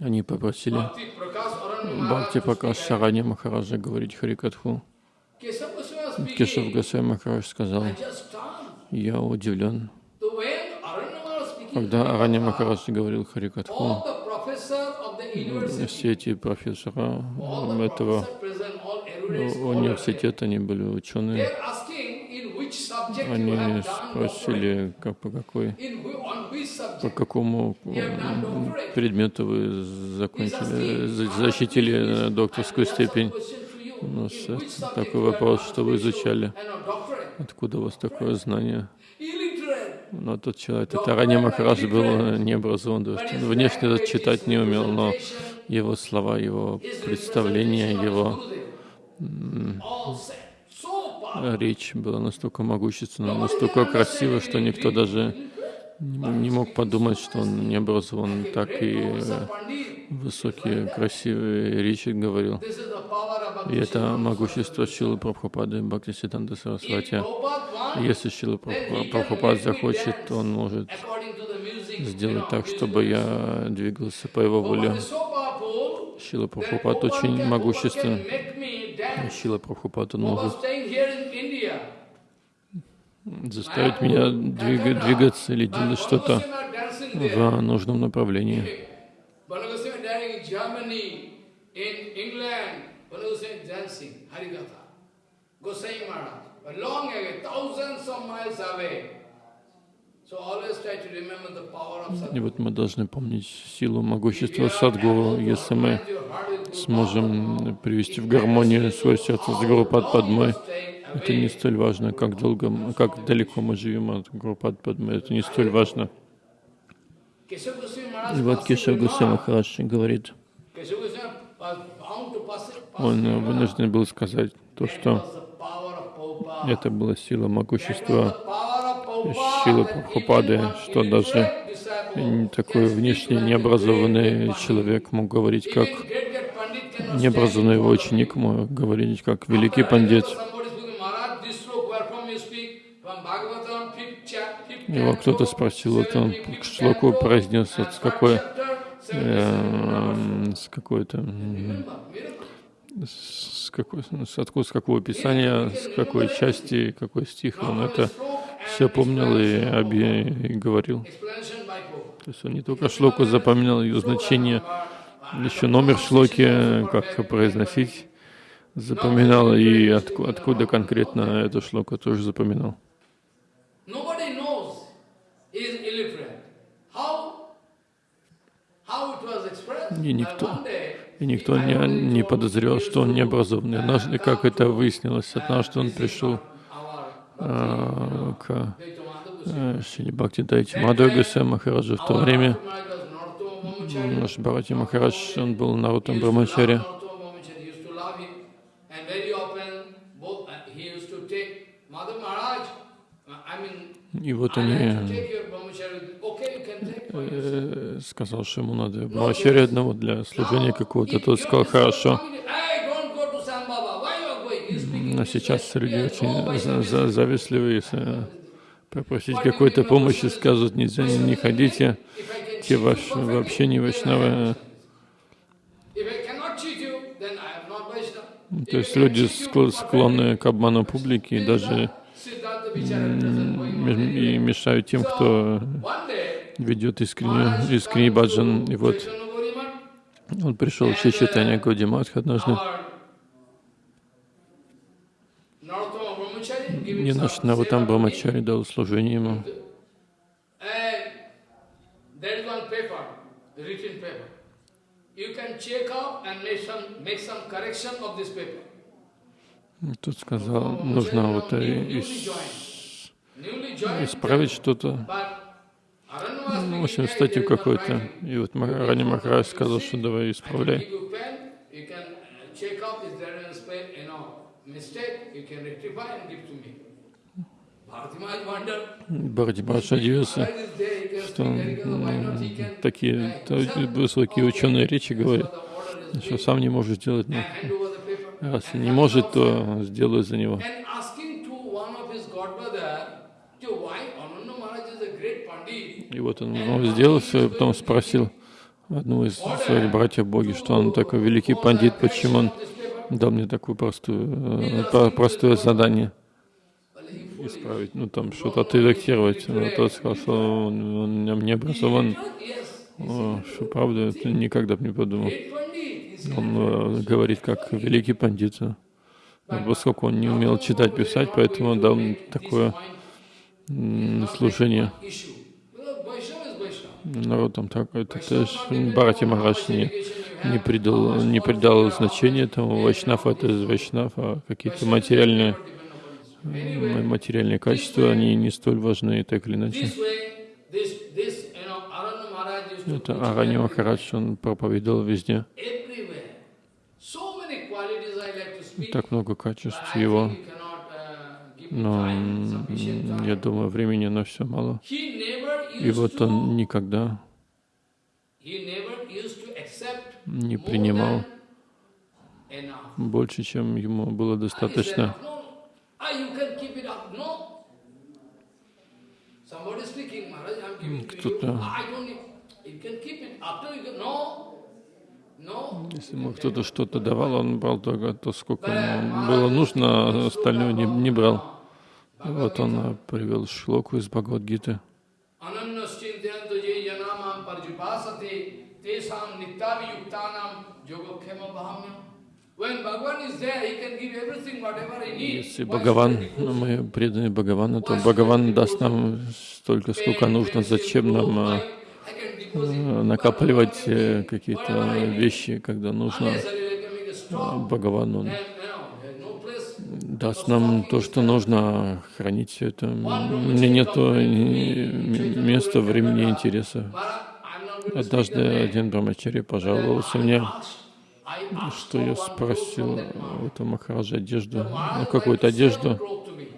они попросили Бхакти Пракаш. Сарани Махараджа говорить Харикатху. Кешав. Гусей Махарадж сказал, я удивлен. Когда Арани Махарадж говорил Харикатху, все эти профессора этого университета, они были ученые, они спросили, как, по, какой, по какому предмету вы закончили, за- защитили э, докторскую степень. У нас subject такой вопрос, что вы изучали. Откуда у вас такое знание? Но тот человек, это Рани Махарадж был э, необразован, то есть он внешне читать не умел, но его слова, его представления, его речь была настолько могущественна, настолько красива, что никто даже не мог подумать, что он не образован, так и э, высокие, красивые речи говорил. И это могущество Шилы Прабхупады Бхакти Сиданта Сарасвати. Если Шила Прабхупад захочет, он может сделать так, чтобы я двигался по его воле. Шила Прабхупад очень могуществен. Шила Прабхупад, он может staying here in India. Заставить меня двига- двигаться или делать что-то в нужном направлении. И вот мы должны помнить силу, могущества Садгуру. Если мы сможем привести в гармонию свое сердце с Гурупад Падмой, это не столь важно, как долго, как далеко мы живем от Гурупад Падмы, это не столь важно. И вот remarked- Гусей Махарадж говорит, он вынужден был сказать то, что это была сила могущества that Прабхупады, что даже такой a необразованный человек мог говорить как необразованный его ученик, мог говорить как великий пандит. remember somebody speaking, "Maharaj, this sloka, where from you speak? From Bhagavatam, fifth chap- fifth Его кто-то спросил, вот он шлоку canto, произнес, вот с какой, эм, с какой-то, с какой, с откуда, с какого писания, с какой части, какой стих, он это все помнил и, и говорил. То есть он не только шлоку запоминал ее значение, еще номер шлоки, как произносить, запоминал, и отку- откуда конкретно эту шлоку тоже запоминал. Nobody knows he is illiterate. How, how it was expressed? И никто- И никто не, не подозревал, что он необразованный. Однажды, как это выяснилось, однажды он пришел а, к э, Шри Бхакти Дайте Мадхава Госвами Махараджу в то время. Наш Бхарати Махарадж, он был Нарутам Брамачари. И вот они э, сказал, что ему надо Брамачари одного для служения какого-то. Тот сказал, хорошо. Но сейчас люди очень за- за- завистливые, если попросить какой-то помощи, скажут, нельзя, не, ходите, те ваш, вообще не вайшнавы. То есть люди скло- склонны к обману публики даже и мешают тем, кто ведет искренне, искренний баджан. И вот он пришел в Читания Гаудиматх однажды. И наш Нарутам Брамачари дал служение ему. You can check out and make some, make some correction of this paper. Тут сказал, нужно вот э, ис- исправить что-то. Ну, в общем, "Hey, статью writing. И вот Рани Махарадж сказал, что давай исправляй. uh, Бхарати Махарадж удивился, что can такие uh, высокие ученые речи говорят, что сам не может сделать. Ну, раз не может, то сделаю за него. И вот он ну, сделал все, потом спросил одного из своих братьев Боги, что он такой великий пандит, почему он дал мне такое э, про- простое задание исправить, ну там что-то отредактировать. Но тот сказал, что он, он не- образован. Что правда, это никогда бы не подумал. Он э, говорит как великий пандит. Но поскольку он не умел читать, писать, поэтому дал такое служение. Народ там так, это тоже Бхарати Махарадж не, не придал, не придал значения этому. Вайшнав это Вайшнав, а какие-то материальные, материальные качества, они не столь важны, так или иначе. Это everywhere. Махарадж, он проповедовал везде. Everywhere. So many qualities I like to speak. Так много качеств его. uh, Но я думаю, времени на все мало. И вот он никогда не принимал больше, чем ему было достаточно. Ah. Кто-то- Если ему кто-то что-то давал, он брал только то, сколько ему было нужно, а остальное не, не брал. Вот он э, привел шлоку из Бхагавадгиты. Если Бхагаван, do мы преданы Бхагавану, то Бхагаван даст нам столько, сколько нужно. Зачем нам накапливать э, какие-то вещи, когда нужно? no place. даст нам то, что нужно, хранить все это. Мне нет места, времени, интереса. Однажды один брамачари пожаловался мне, что я спросил у этого Махараджа одежду, ну, какую-то одежду. cloth to me.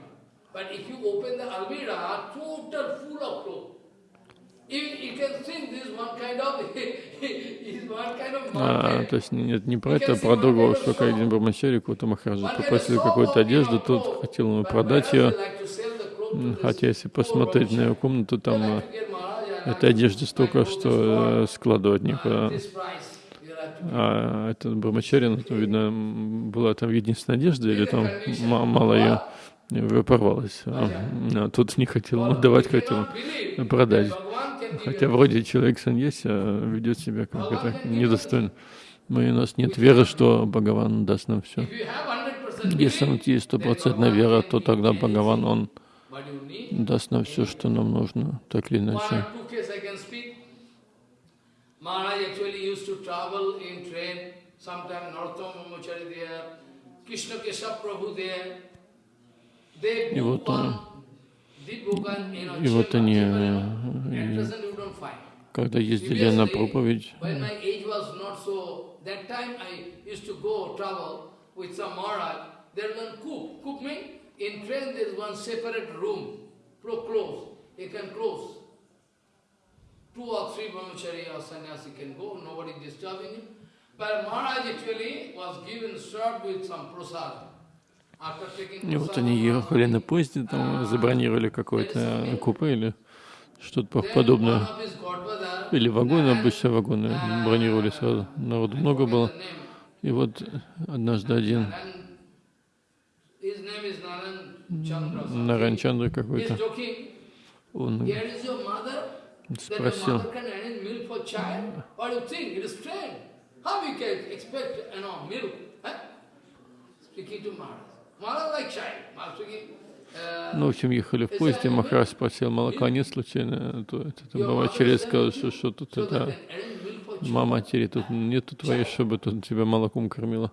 But if you open the almirah, total full of clothes. You, you can think this one kind of, is one kind of А, то есть нет, не про это, а про другого, что как один брамачари, какого-то Махараджа попросил какую-то одежду, тот хотел ему продать ее, хотя если посмотреть на его комнату, там а, этой одежды столько, что э, складывать некуда. А этот Брамачари, там, видно, была там единственная одежда, или там ма- мало ее, порвалась. А, а тут не хотел ему давать, хотел продать. Хотя вроде человек саньяси а ведет себя как это недостойно. Мы, у нас нет веры, что Бхагаван даст нам все. Если у нас есть стопроцентная вера, то тогда Бхагаван, он даст нам все, что нам нужно, так или иначе. Krishna Keshav Prabhu there. И вот, э, И вот они, э, и когда ездили на проповедь, When my age was not so, that time I used to go travel with some Maharaj. There was one cook. Cook means in train there is one separate room, pro close. You can close. Two or three brahmachari or sannyasi can go, nobody disturbing him. But Maharaj actually was given served with some prasad. И вот они ехали на поезде, там забронировали какое-то купе или что-то подобное. Или вагоны, обычно вагоны бронировали сразу. Народу много было. И вот однажды один. Наранчандра He's какой-то, он спросил? Speaking to Maharaj. Uh, ну, в общем, ехали в поезде, Махарадж спросил, молока нет случайно? То это там Бабачари сказал, что, что тут это, мама матери, тут нету твоей, чтобы тут тебя молоком кормила.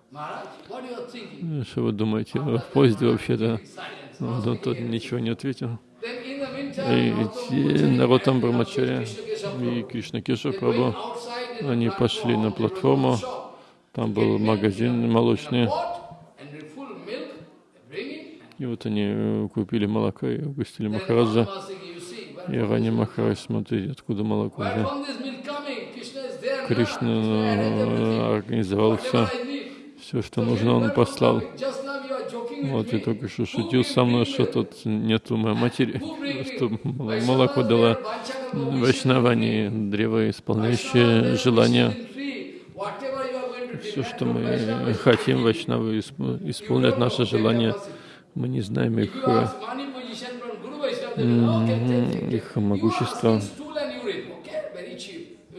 Thinking? Что вы думаете, в поезде вообще-то? Silence. Ну, тот ничего не ответил. И эти народ там Брамачаря и Кришна Кеша Прабhu, они пошли на платформу, там был магазин молочный, и вот они э, купили молоко и угостили Махараджа. И Рани Махарадж, смотрите, откуда молоко. Да? Кришна э, организовал все, все, что нужно, он послал. Вот я только что шутил со мной, что тут нету моей матери, что мол- молоко дала Вайшнавани, древо, исполняющее желания. Все, что мы хотим, Вайшнавы исп- исполнят наши желания. Мы не знаем их, э, их могущества.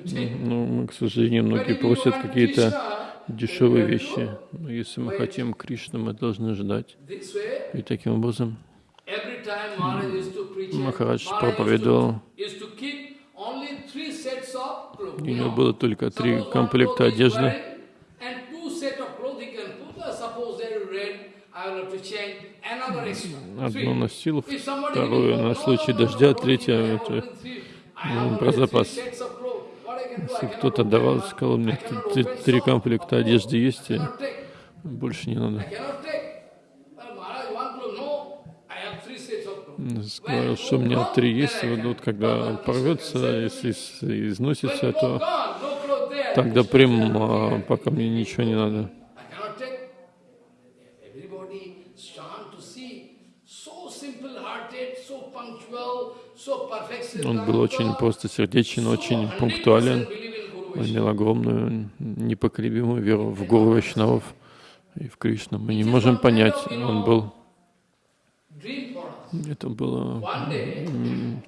Ну, к сожалению, многие просят какие-то дешевые вещи. Но если мы хотим Кришну, мы должны ждать. И таким образом Махарадж проповедовал, у него было только три комплекта одежды. Одно носил, второе на случай дождя, третье это, ну, про запас. Если кто-то давал, сказал, мне т- т- три комплекта одежды есть, и больше не надо. Сказал, что у меня три есть, вот, вот когда порвется, если износится, то тогда прям, а, пока мне ничего не надо. I cannot take. Everybody stand to see. So simple-hearted, so punctual, so perfect. Он был очень просто сердечен, очень пунктуален. Он имел огромную, непоколебимую веру в Гуру Вайшнавов и в Кришну. Мы не можем понять, он был, Dream for us. это было One day, м,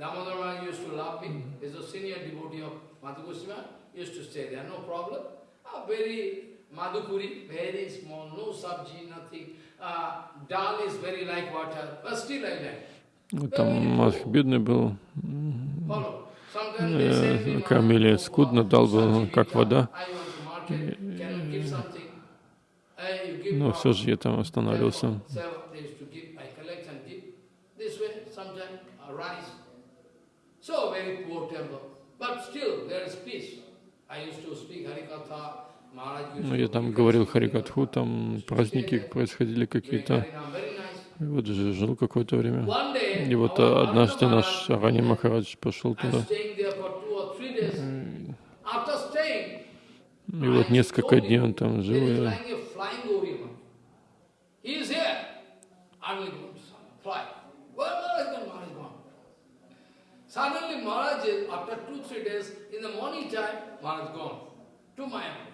иде- Maharaj, one day Maharaj, И И вот однажды он отправился в, э, Мадх, в Кришнанагаре. Madhupuri, very small, no sabji, nothing. Uh, dal is very like water, but still like. Там Мадх бедный был, э, кормили скудно, дал был как вода. Но все же я там останавливался. Я там говорил Харикатху, там праздники происходили какие-то. Вот жил какое-то время. И вот однажды наш Арани Махарадж пошел туда. И вот несколько дней он там жил. И... Suddenly Maharaj, after two, three days, in the morning time, Maharaj gone to Mayapur.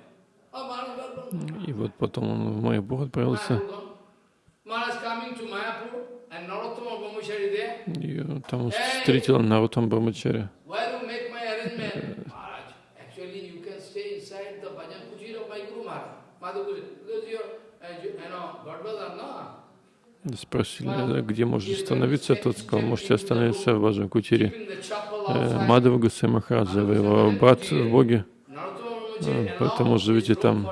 И вот потом он в Майяпур отправился. И там встретил Нарутам Брамачари. Спросили, где можно остановиться, тот сказал, можете остановиться в Баджан Кутире. Э, Мадхава Гусей Махараджа, его брат в Боге. Поэтому живите там.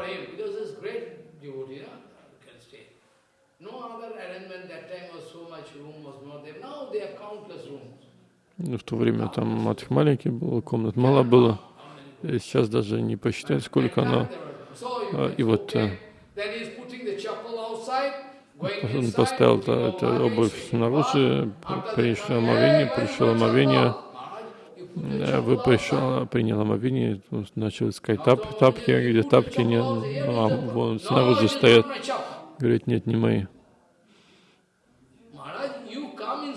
Ну, в то время там матх маленький был, комнат мало было. И сейчас даже не посчитать, сколько оно. И вот э, он поставил эту обувь снаружи, пришло омовение, пришло омовение, вы пришел, принял омовение, начал искать тап, тапки, где тапки нет, ну, а вон снаружи стоят. Говорит, нет, не мои.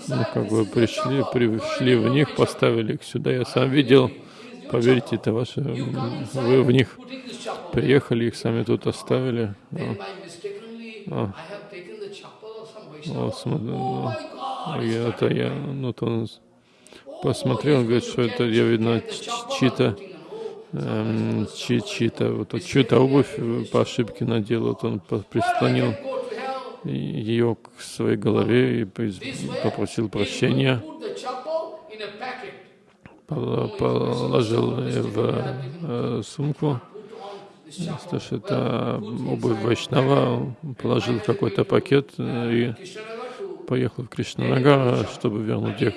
Ну, как бы пришли, пришли в них, поставили их сюда, я сам видел. Поверьте, это ваше, вы в них приехали, их сами тут оставили. А. О, смотри, ну, это я, ну, то посмотрел, он говорит, что это, я видно, чьи-то, эм, чьи-то, вот, чью-то обувь по ошибке надел, вот он прислонил ее к своей голове и попросил прощения, положил в э, сумку, что это обувь Вайшнава, положил в какой-то пакет и поехал в Кришнанагар, чтобы вернуть их.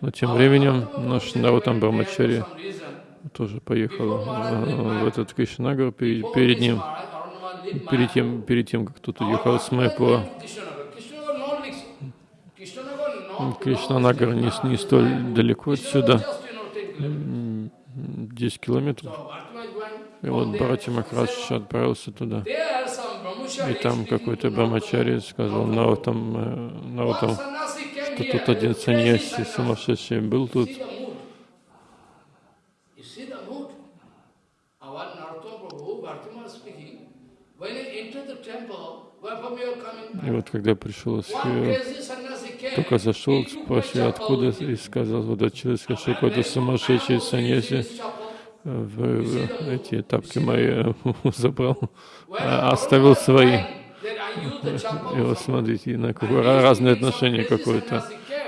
Но тем временем наш Нарутам Брамачари тоже поехал в этот Кришнагар перед, перед ним, перед тем, перед тем, как тут уехал с Майпура. Кришнанагар не, не столь далеко отсюда, 10 километров. И вот Бхарати Махарадж отправился туда. И там какой-то Брамачари сказал, Наутам, э, Наутам, что тут один саньяси сумасшедший был тут. И вот когда пришел, только зашел, спросил, откуда, и сказал, вот от человека, какой-то сумасшедший саньяси в, в эти тапки мои забрал, а оставил свои. Вот смотрите, на какое разное отношение какое-то.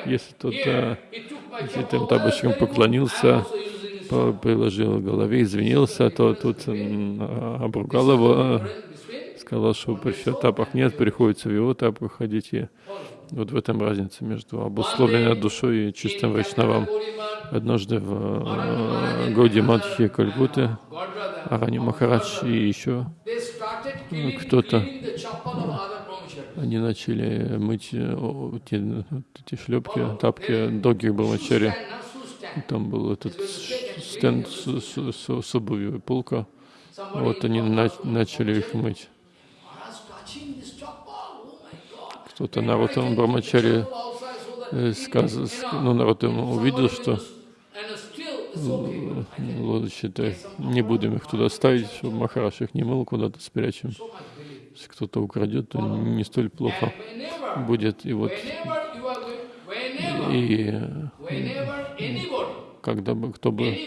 Если тот э, этим тапочкам поклонился, приложил голове, извинился, то тут обругал его, сказал, что при тапах нет, приходится в его тапах ходить. И вот в этом разница между обусловленной душой и чистым вайшнавам. Однажды в э, Годи Мадхи Кальгуты Арани Махарадж и еще кто-то они начали мыть э, те, эти шлепки, тапки других брамачари. Там был этот стенд с, с, с, с обувью, полка. Вот они на, начали их мыть. Кто-то Нарутам Брамачари э, сказал, ну, Нарутам увидел, что it's okay. I can лодочки-то не будем их туда ставить, чтобы Махараш их не мыл, куда-то спрячем. Если кто-то украдет, то не столь плохо будет. И вот и когда бы кто бы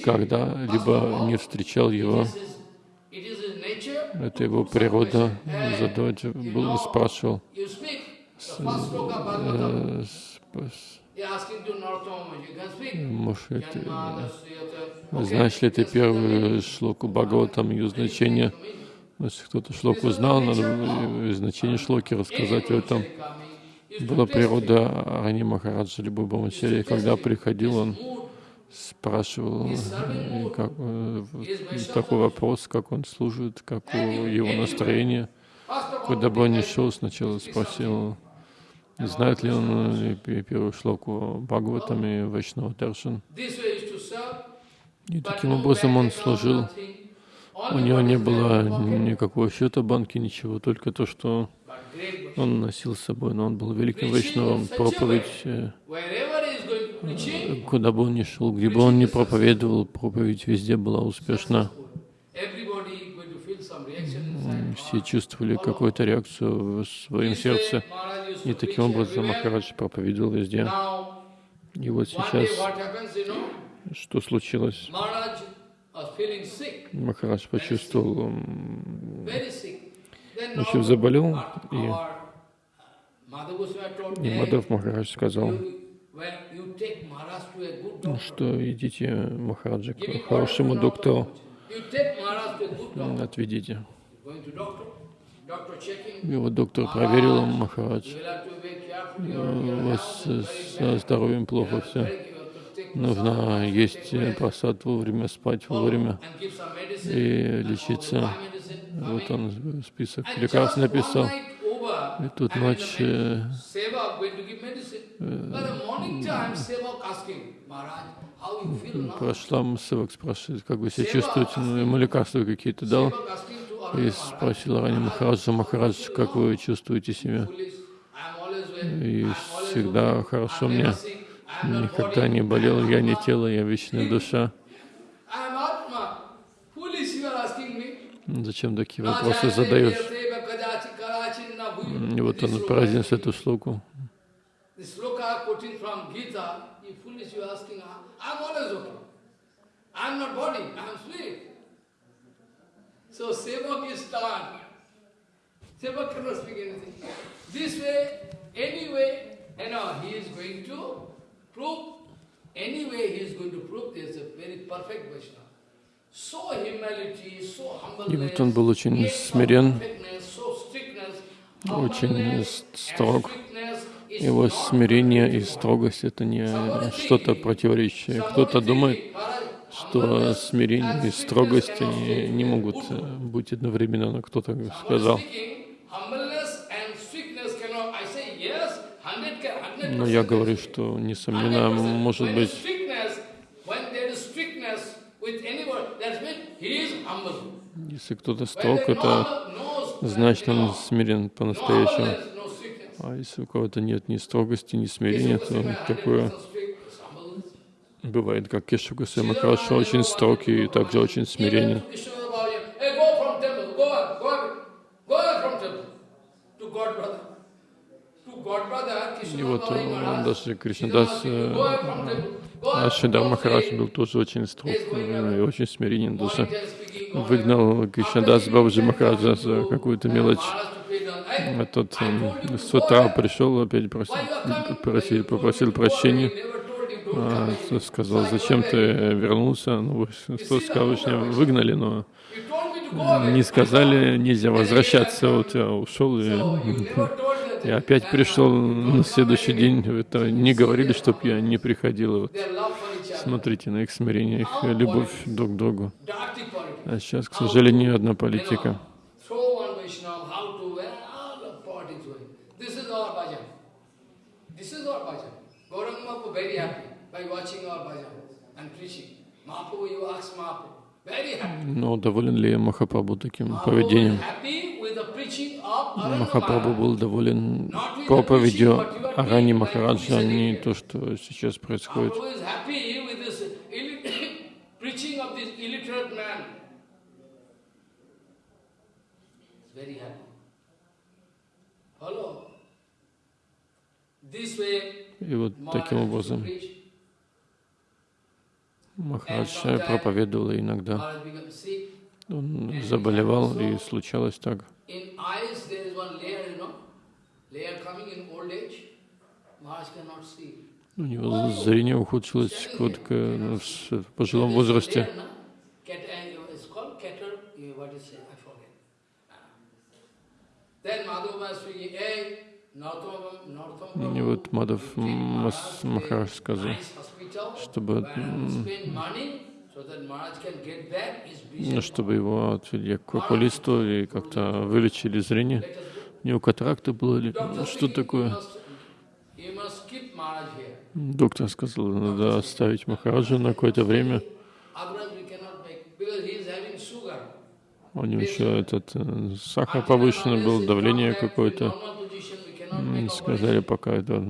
когда-либо не встречал его, это его природа, задавать, был, спрашивал, э, сп- с- Может, это. Okay, знаешь ли ты первую шлоку Бхагаватам, ее значение? Если кто-то шлоку знал, надо было и значение шлоки рассказать в этом. Была природа Арани Махараджа Либо Бамачари. Когда приходил, он спрашивал э, как, э, такой вопрос, как он служит, как его настроение. Куда бы он ни шел, сначала спросил, знает ли он э, пе- первую шлоку Бхагаватам и Вайшнава Даршан. И таким образом он служил. У него не было никакого счета банки, ничего, только то, что он носил с собой, но он был великим вайшнавом. Проповедь, э, куда бы он ни шел, где бы он ни проповедовал, проповедь везде была успешна. Все чувствовали какую-то реакцию в своем сердце. И таким образом Махарадж проповедовал везде. И вот сейчас, что случилось? Махарадж почувствовал, общем, заболел, и, и Мадав Махарадж сказал, что идите, Махараджа, к хорошему доктору, отведите. И вот доктор проверил Махарадж. «Э, У вас э, со здоровьем плохо все. Нужно есть э, просад вовремя, спать вовремя и лечиться. Вот он список лекарств написал. И тут ночь э, прошла, Севак спрашивает, как вы себя чувствуете, ну, ему лекарства какие-то дал. И спросил Рани Махараджа, Махарадж, как вы чувствуете себя? И всегда хорошо мне. Никогда не болел, я не тело, я вечная душа. Зачем такие вопросы задаешь? И вот он произнес эту шлоку. So Sevak is stunned. Sevak cannot speak anything. This way, anyway, you know, he is going to prove, anyway he is going to prove there's a very perfect Vaishnava. И вот он был очень смирен, очень строг. Его смирение и строгость — это не что-то противоречащее. Кто-то думает, что смирение и строгость они не могут э, быть одновременно, но кто-то сказал. Но я говорю, что, несомненно, может быть, если кто-то строг, это значит, он смирен по-настоящему. А если у кого-то нет ни строгости, ни смирения, то такое бывает, как Кешу Гусейма хорошо, очень строг и также очень смиренен. И вот э, даже Кришнадас Ашидар Махарадж был тоже очень строг э, и очень смиренен даже. Выгнал Кришнадас Бабаджи Махараджа за какую-то мелочь. Этот э, с утра пришел, опять просил, просил, попросил прощения. А, сказал, зачем ты вернулся? Ну, что скажешь, меня выгнали, но не сказали, нельзя возвращаться. Вот я ушел и, и опять пришел на следующий день. Это не говорили, чтоб я не приходил. Вот. Смотрите на их смирение, их любовь друг к другу. А сейчас, к сожалению, одна политика. Но доволен ли Махапрабху таким поведением? Махапрабху был доволен проповедью Арани Махараджа, а не то, что сейчас происходит. И вот таким образом. Махарадж проповедовал иногда. Он заболевал, и случалось так. У него зрение ухудшилось ну, с- в пожилом возрасте. Uh, uh, И вот Мадав Махарадж сказал, чтобы, ну, чтобы его отвели к окулисту и как-то вылечили зрение. У него катаракта было или что такое? Доктор сказал, надо оставить Махараджа на какое-то время. У него еще этот э, сахар повышенный был, давление какое-то. Сказали, пока это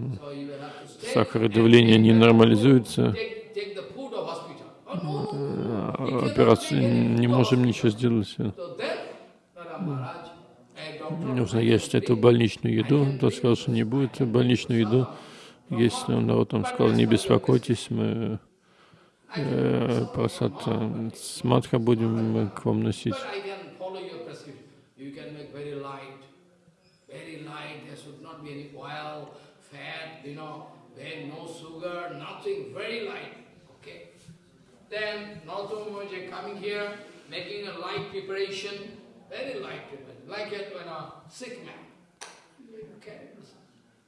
сахар и давление не нормализуется, операцию не можем ничего сделать. Нужно есть эту больничную еду. Тот сказал, что не будет больничную еду есть. Он народ там сказал, не беспокойтесь, мы э, просад э, с матха будем к вам носить. You know, very no sugar, nothing. Very light. Okay. Then Nautama Moja coming here, making a light preparation, very light preparation, like a, when a sick man. Okay.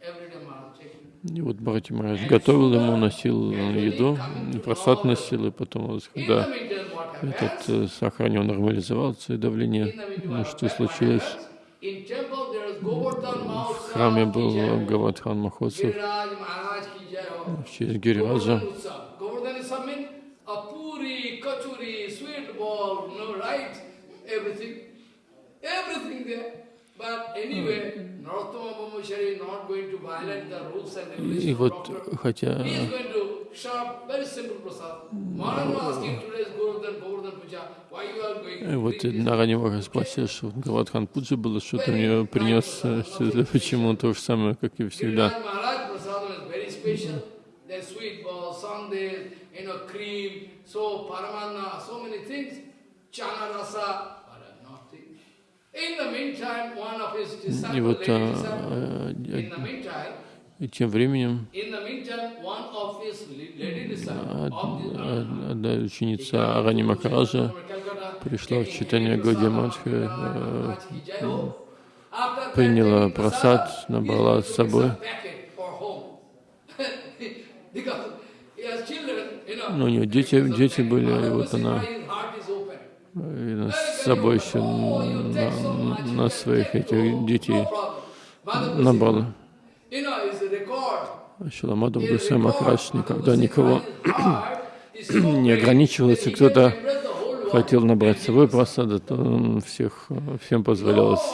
Every day Maharaj taking. И вот Бхарати Махарадж готовил ему, носил еду, просад носил, и потом, когда этот э, сахар него нормализовался и давление, ну, что случилось? В храме был Mahotsav. Гавадхан в честь and И вот, хотя э, to вот? Нарани Махарадж спросил, что Гавадхан Пуджа было, что-то мне принес э, почему то же самое, как и всегда. Sweet ball, sundae, you know, cream, so paramanna, so many things. Chana rasa, but nothing. In the meantime, one of his И disciples, вот а, э, и тем временем одна ученица Арани Махараджа пришла в читание Годи Мадхи, э, приняла просад, набрала с собой. Ну, у нее дети, дети были, и вот она. э, с собой еще на, на своих этих детей. набрала. Шиламадов Гусей Махарадж никогда никого не ограничивал, если кто-то хотел набрать с собой просады, то он всех, всем позволялось.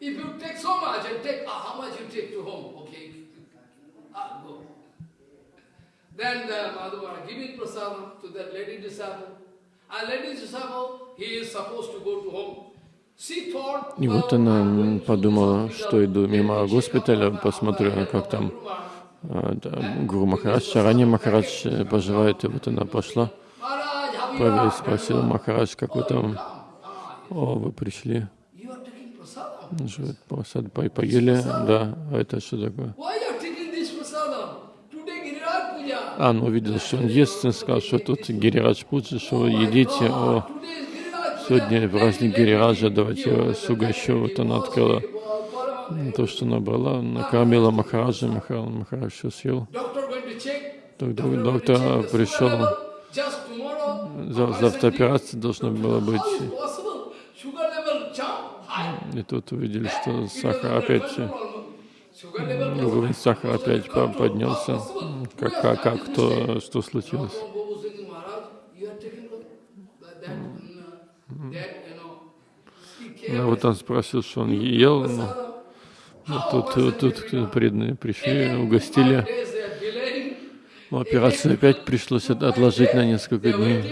If you take so much and take, ah, how much you take to home? Okay, ah, go. Then the Madhava giving prasadam to that lady disciple. And lady disciple, he is supposed to go to home. И вот она подумала, что иду мимо госпиталя, посмотрю, как там а, Гуру Махарадж, Арани Махарадж э, поживает, и вот она пошла, спросила Махарадж, как вы там, о, вы пришли, что, просад по- поели, да, а это что такое? Why you are taking this prasadam? Today Giriraj Puja. А, ну увидел, что он ест, и сказал, что тут Гирирадж Пуджи, что вы едите, о, сегодня праздник Гирираджа, давайте я вас угощу. Вот она открыла то, что набрала, накормила Махараджа, Махарадж, Махарадж все съел. Тогда доктор the пришел, завтра операция должна была быть. И тут увидели, что сахар опять, уровень сахара опять по- поднялся. Как, как, как, то, что случилось? Ну, вот он спросил, что он ел, но. Ну, тут, тут, преданные пришли, угостили. Но операцию опять пришлось от- отложить на несколько дней.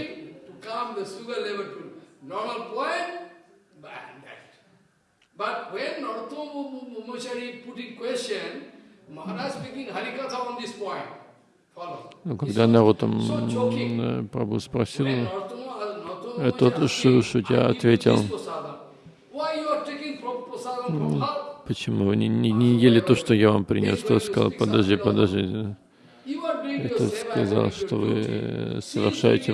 waiting to question, Maharaj speaking Harikatha on this point. Follow. Ну, когда Нарутам м, Прабху спросил, When Narottam- Narottam этот was Шу- asking, Шутя "I'm giving ответил, this prasadam. Why you are taking pro- prasadam from her? почему вы не, не, не ели то, что я вам принес? Тот сказал, подожди, подожди. Этот seva сказал, что вы э, совершаете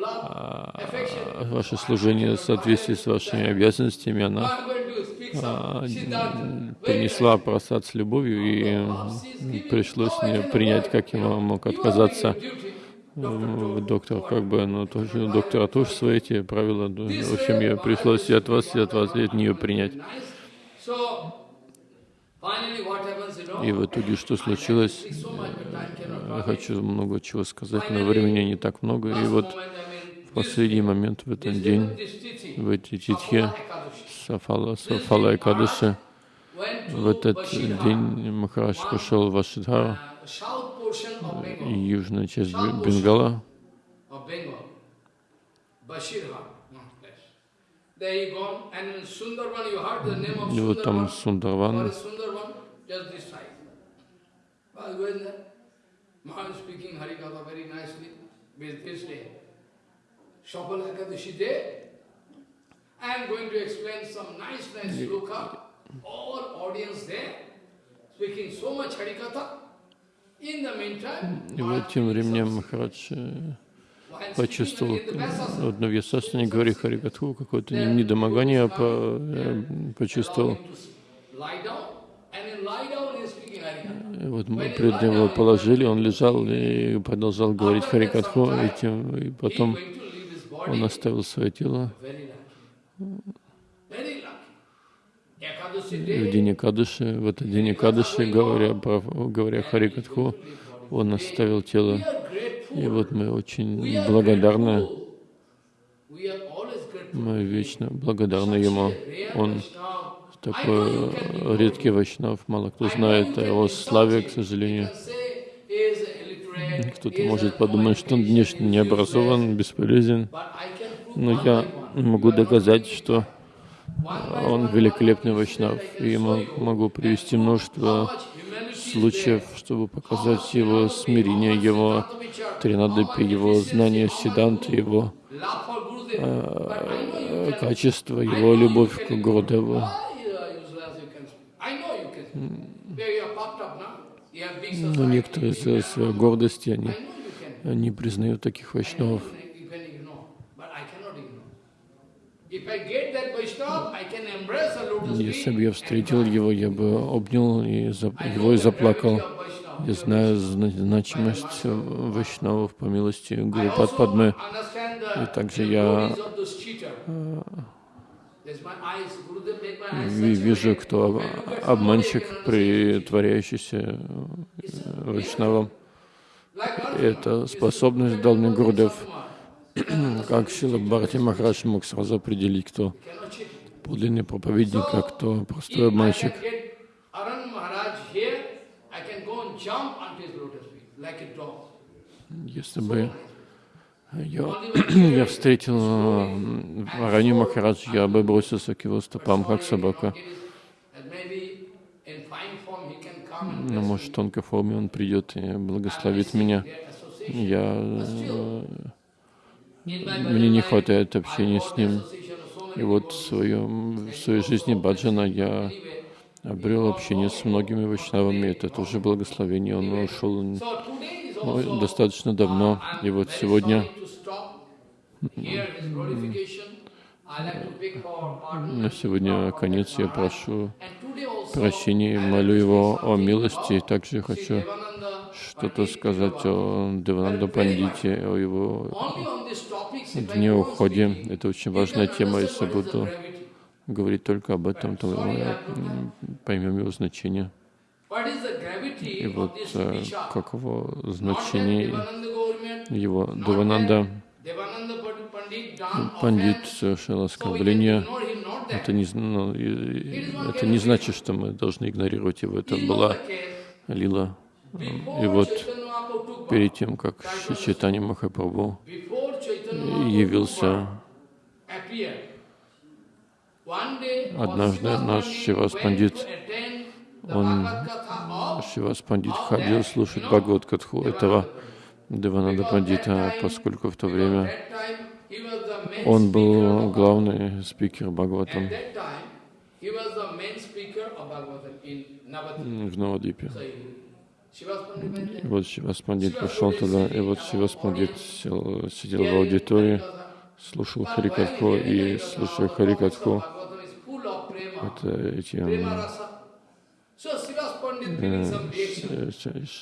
love, affection. ваше служение в соответствии с вашими обязанностями, она А, принесла просад с любовью, и м, пришлось мне принять, как я мог отказаться. Доктор, как бы, ну, тоже, доктора тоже свои эти правила. В общем, я пришлось и от вас, и от вас, и от нее принять. И в итоге, что случилось, я хочу много чего сказать, но времени не так много. И вот в последний момент, в этот день, в эти титхи, Сафала, Сафала Кадыши, в этот день Махарадж пошел в Ашидхару, uh, южная часть Бе- Бенгала, и вот там Сундарван, speaking Harikatha very nicely with this day. Shapala Ekadashi day. I am going to explain some nice, nice sloka. All audience there, speaking so much Harikatha. In the meantime, и вот тем временем Махарадж э, почувствовал, вот на Вьясасане, говоря Харикатху, какое-то не- недомогание по- э, почувствовал. И вот мы пред ним его положили, он лежал и продолжал говорить Харикатху, и, тем, и потом он оставил свое тело. В день Экадыши, в этот день Экадыши, говоря, говоря Харикатху, он оставил тело. И вот мы очень благодарны, мы вечно благодарны ему. Он такой редкий вайшнав, мало кто знает о его славе, к сожалению. Кто-то может подумать, что он внешне не образован, бесполезен, Но я могу доказать, что он великолепный вайшнав, и могу привести множество случаев, чтобы показать его смирение, его тринадапи, его знание сидант, его э, качество, его любовь к have big Но некоторые из своей гордости, они не признают таких вайшнавов. You can ignore, but I cannot ignore. If I get that Vaishnava, I can embrace a lotus Если бы я встретил его, я бы обнял и его и заплакал. Я знаю зна- значимость вайшнавов по милости Гуру И также я Вижу, кто обманщик, притворяющийся э, вайшнавом. Это способность дал мне Гурдев. Как Сила Бхарати Махарадж мог сразу определить, кто подлинный проповедник, а кто простой обманщик. Если бы я, я встретил э, Аранью Махарадж, я бы бросился к его стопам, как собака. Но, bless может, в тонкой форме он придет и благословит меня. Я, мне не хватает общения с ним. И вот в, своем, в своей жизни Баджана я обрел общение с многими вайшнавами. Это тоже благословение. Он ушел ну, достаточно давно. И вот сегодня на сегодня конец. Я прошу прощения молю его о милости. И также хочу что-то сказать о Девананда Пандите, о его дне уходе. Это очень важная тема. Если буду говорить только об этом, то мы м, поймем его значение. И вот э, каково значение его Девананда. Пандит совершил оскорбление. Это не, ну, это не значит, что мы должны игнорировать его. Это была лила. И вот перед тем, как Чайтани Махапрабху явился Однажды наш went Пандит он, Шивас Пандит, ходил слушать Бхагават Катху этого Деванада Пандита, поскольку в то время он был главный спикер Бхагаватам в Навадипе. И вот Шивас Пандит пошел туда, и вот Шивас Пандит сел, сидел в аудитории, слушал Харикатху, и слушая Харикатху, это эти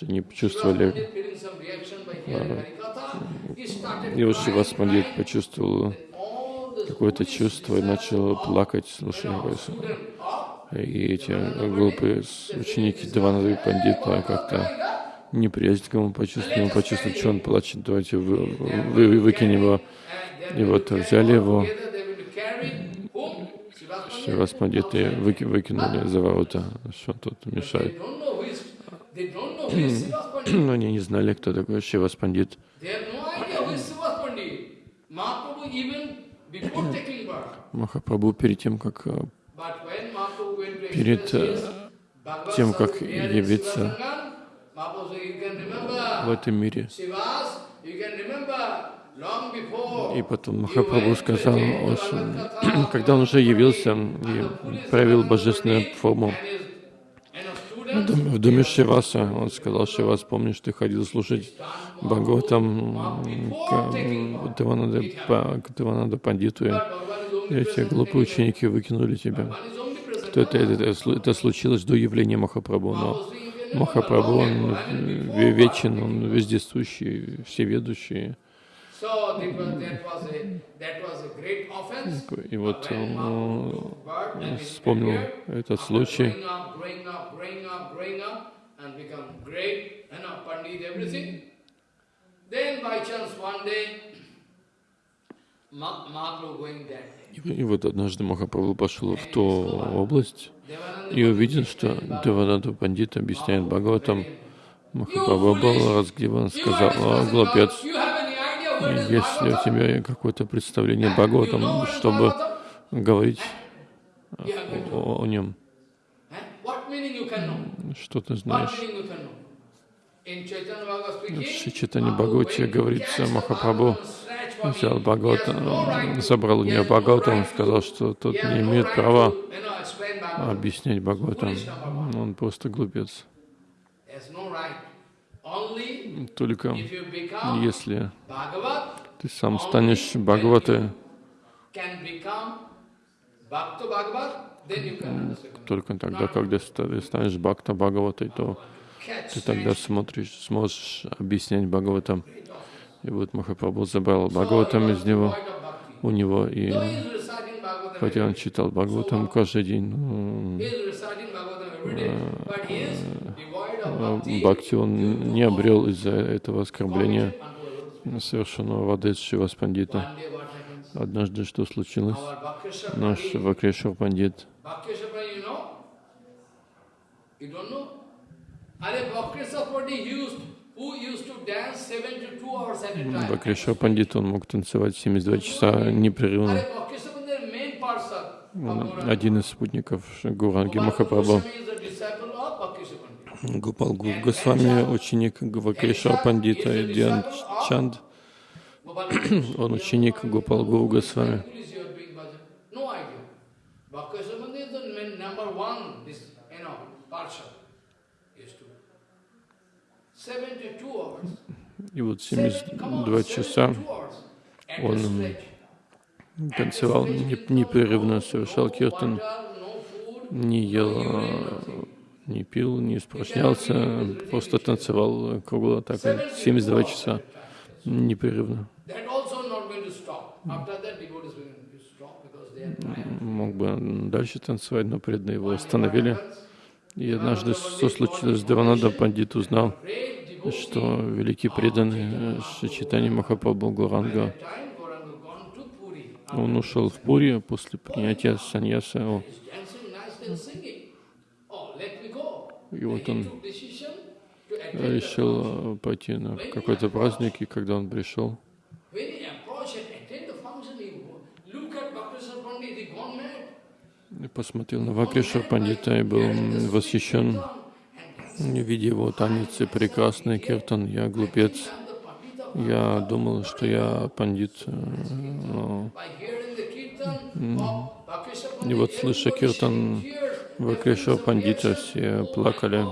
не чувствовали. И вот Шивас Пандит почувствовал какое-то чувство и начал плакать, слушая. И эти глупые ученики Деванады Пандита как-то неприязнь к нему почувствовали, он почувствовал, что он плачет, давайте вы, вы, выкинем его. И вот взяли его, Шивас Пандиты выки, выкинули за ворота, что тут мешает. Но они не знали, кто такой Шивас Пандит. Махапрабху перед тем, как э, перед э, тем, как явиться в этом мире. И потом Махапрабху сказал, когда он уже явился и проявил божественную форму в доме Шиваса, он сказал, Шивас, помнишь, ты ходил слушать Бхагаватам к Деванада Пандиту, и эти глупые ученики выкинули тебя. Что это, это, это случилось до явления Махапрабху, но Махапрабху, он вечен, он вездесущий, всеведущий. И вот он вспомнил этот случай. И вот однажды Махапрабху пошел в ту область и увидел, что Деванада Пандит объясняет Бхагаватам. Махапрабху был разгневан, сказал, о, глупец, есть ли у тебя какое-то представление Бхагаватам, чтобы говорить о, о нем? Что ты знаешь? В Читане Бхагавате говорится, Махапрабху взял Бхагавата, забрал у нее он сказал, что тот не имеет права объяснять Бхагаватам. Он просто глупец. Только если ты сам станешь Бхагаватой, только тогда, когда ты станешь Бхакта Бхагаватой, то ты тогда смотришь, сможешь объяснять Бхагаватам. И вот Махапрабху забрал Бхагаватам из него, у него, и хотя он читал Бхагаватам каждый день, ну, Бхакти он не обрел из-за этого оскорбления совершенного воды с Шивас Пандита. Однажды что случилось? Наш Вакрешвар Пандит Бакрешва Пандит, он мог танцевать 72 часа непрерывно. Один из спутников Гуранги Махапрабху. Гупал Госвами, ученик Гвакреша Пандита Диан Чанд. Он ученик Гупал Гуру Госвами. И вот 72 часа он танцевал непрерывно, совершал киртан, не ел не пил, не испражнялся, просто танцевал кругло так 72 часа непрерывно. Мог бы дальше танцевать, но преданные его остановили. И однажды, что случилось, Деванада Пандит узнал, что великий преданный Шичитани Махапрабху Гуранга, он ушел в Пури после принятия саньяса. И вот он решил э, пойти на какой-то праздник, и когда он пришел, посмотрел на Вакриша Пандита и был восхищен, видя его танец и прекрасный киртан. Я глупец. Я думал, что я пандит, э, но... И вот, слыша киртан Вакриша Пандита, все плакали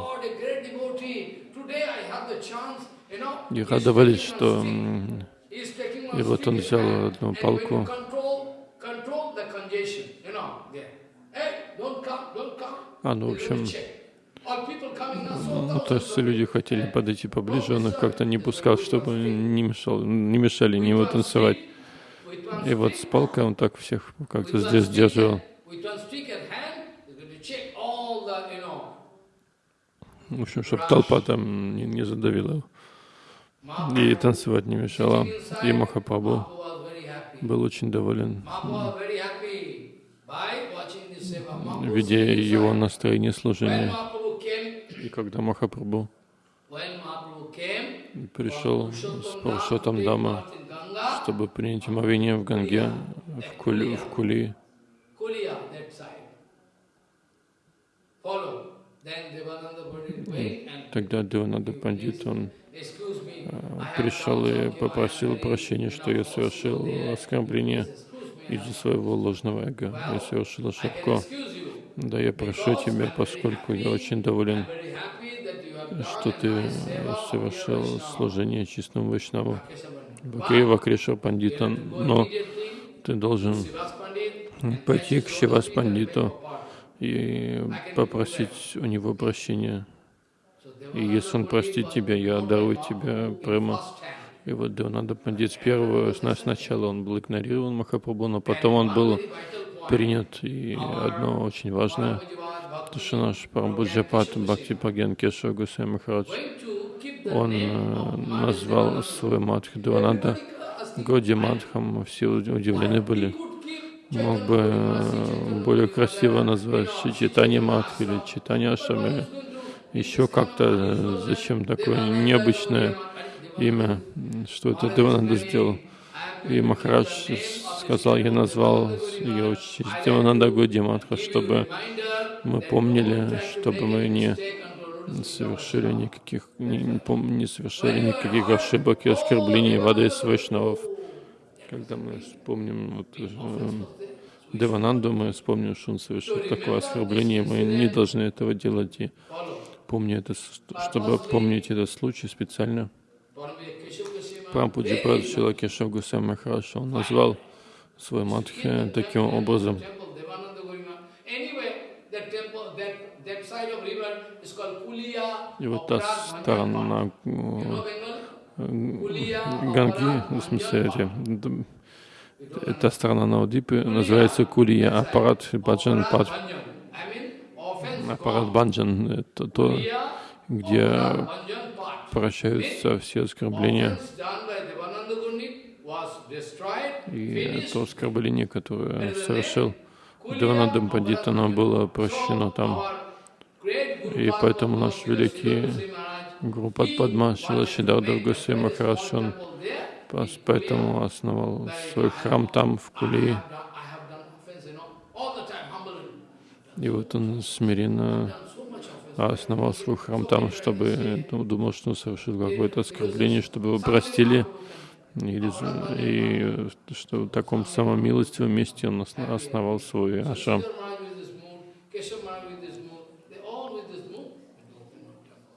и радовались, что и вот он взял одну палку А, ну, в общем, ну, то есть люди хотели подойти поближе, он их как-то не пускал, чтобы не, мешал, не мешали не его танцевать. И вот с палкой он так всех как-то здесь держал. В общем, чтобы толпа там не, не задавила и танцевать не мешала. И Махапрабху был очень доволен видя его настроение служения. И когда Махапрабху пришел с Пурушотам Дама, чтобы принять омовение в Ганге, в Кули, в Кули, тогда Девананда Пандит, он а, пришел и попросил прощения, что я совершил оскорбление из-за своего ложного эго. Я совершил ошибку. Да, я прошу тебя, поскольку я очень доволен, что ты совершил служение чистому Вайшнаву, Бхакрева Криша Пандита, но ты должен пойти к Шивас Пандиту и попросить у него прощения. И если он простит тебя, я дарую тебе прямо и вот Девананда Пандит с первого, сначала он был игнорирован Махапрабху, но потом он был принят. И одно очень важное, то, что наш Парамбуджапат Бхакти Паген Кешава Гусей Махарадж, он э, назвал свой матх Девананда Годи Мадхам, все удивлены были. Мог бы э, более красиво назвать Читание Мадх или Читание Ашами. Еще как-то, э, зачем такое необычное имя, что это Девананда сделал. И Махарадж сказал, я назвал ее участь Девананда Гудиматха, чтобы мы помнили, чтобы мы не совершили никаких, не, не совершили никаких ошибок и оскорблений в адрес Вайшнавов. Когда мы вспомним вот, э, Девананду, мы вспомним, что он совершил такое оскорбление, мы не должны этого делать. И помню это, чтобы помнить этот случай специально. Прампуджи Прадшила Кешав Гусей Махараш, он назвал свой матхи таким образом. И вот та сторона Ганги, в смысле, эти, эта сторона Наудипы называется Кулия, аппарат Баджан Пад. Аппарат Банджан, это то, где прощаются все оскорбления. И то оскорбление, которое совершил Деванандам Пандит, оно было прощено там. И поэтому наш великий Гуру Падма Шилашидардав Гусей Махарадж, он поэтому основал свой храм там, в Кулии. И вот он смиренно основал свой храм там, чтобы ну, думал, что он совершил какое-то оскорбление, чтобы его простили. Или, и что в таком самом милостивом месте он основал свой ашам.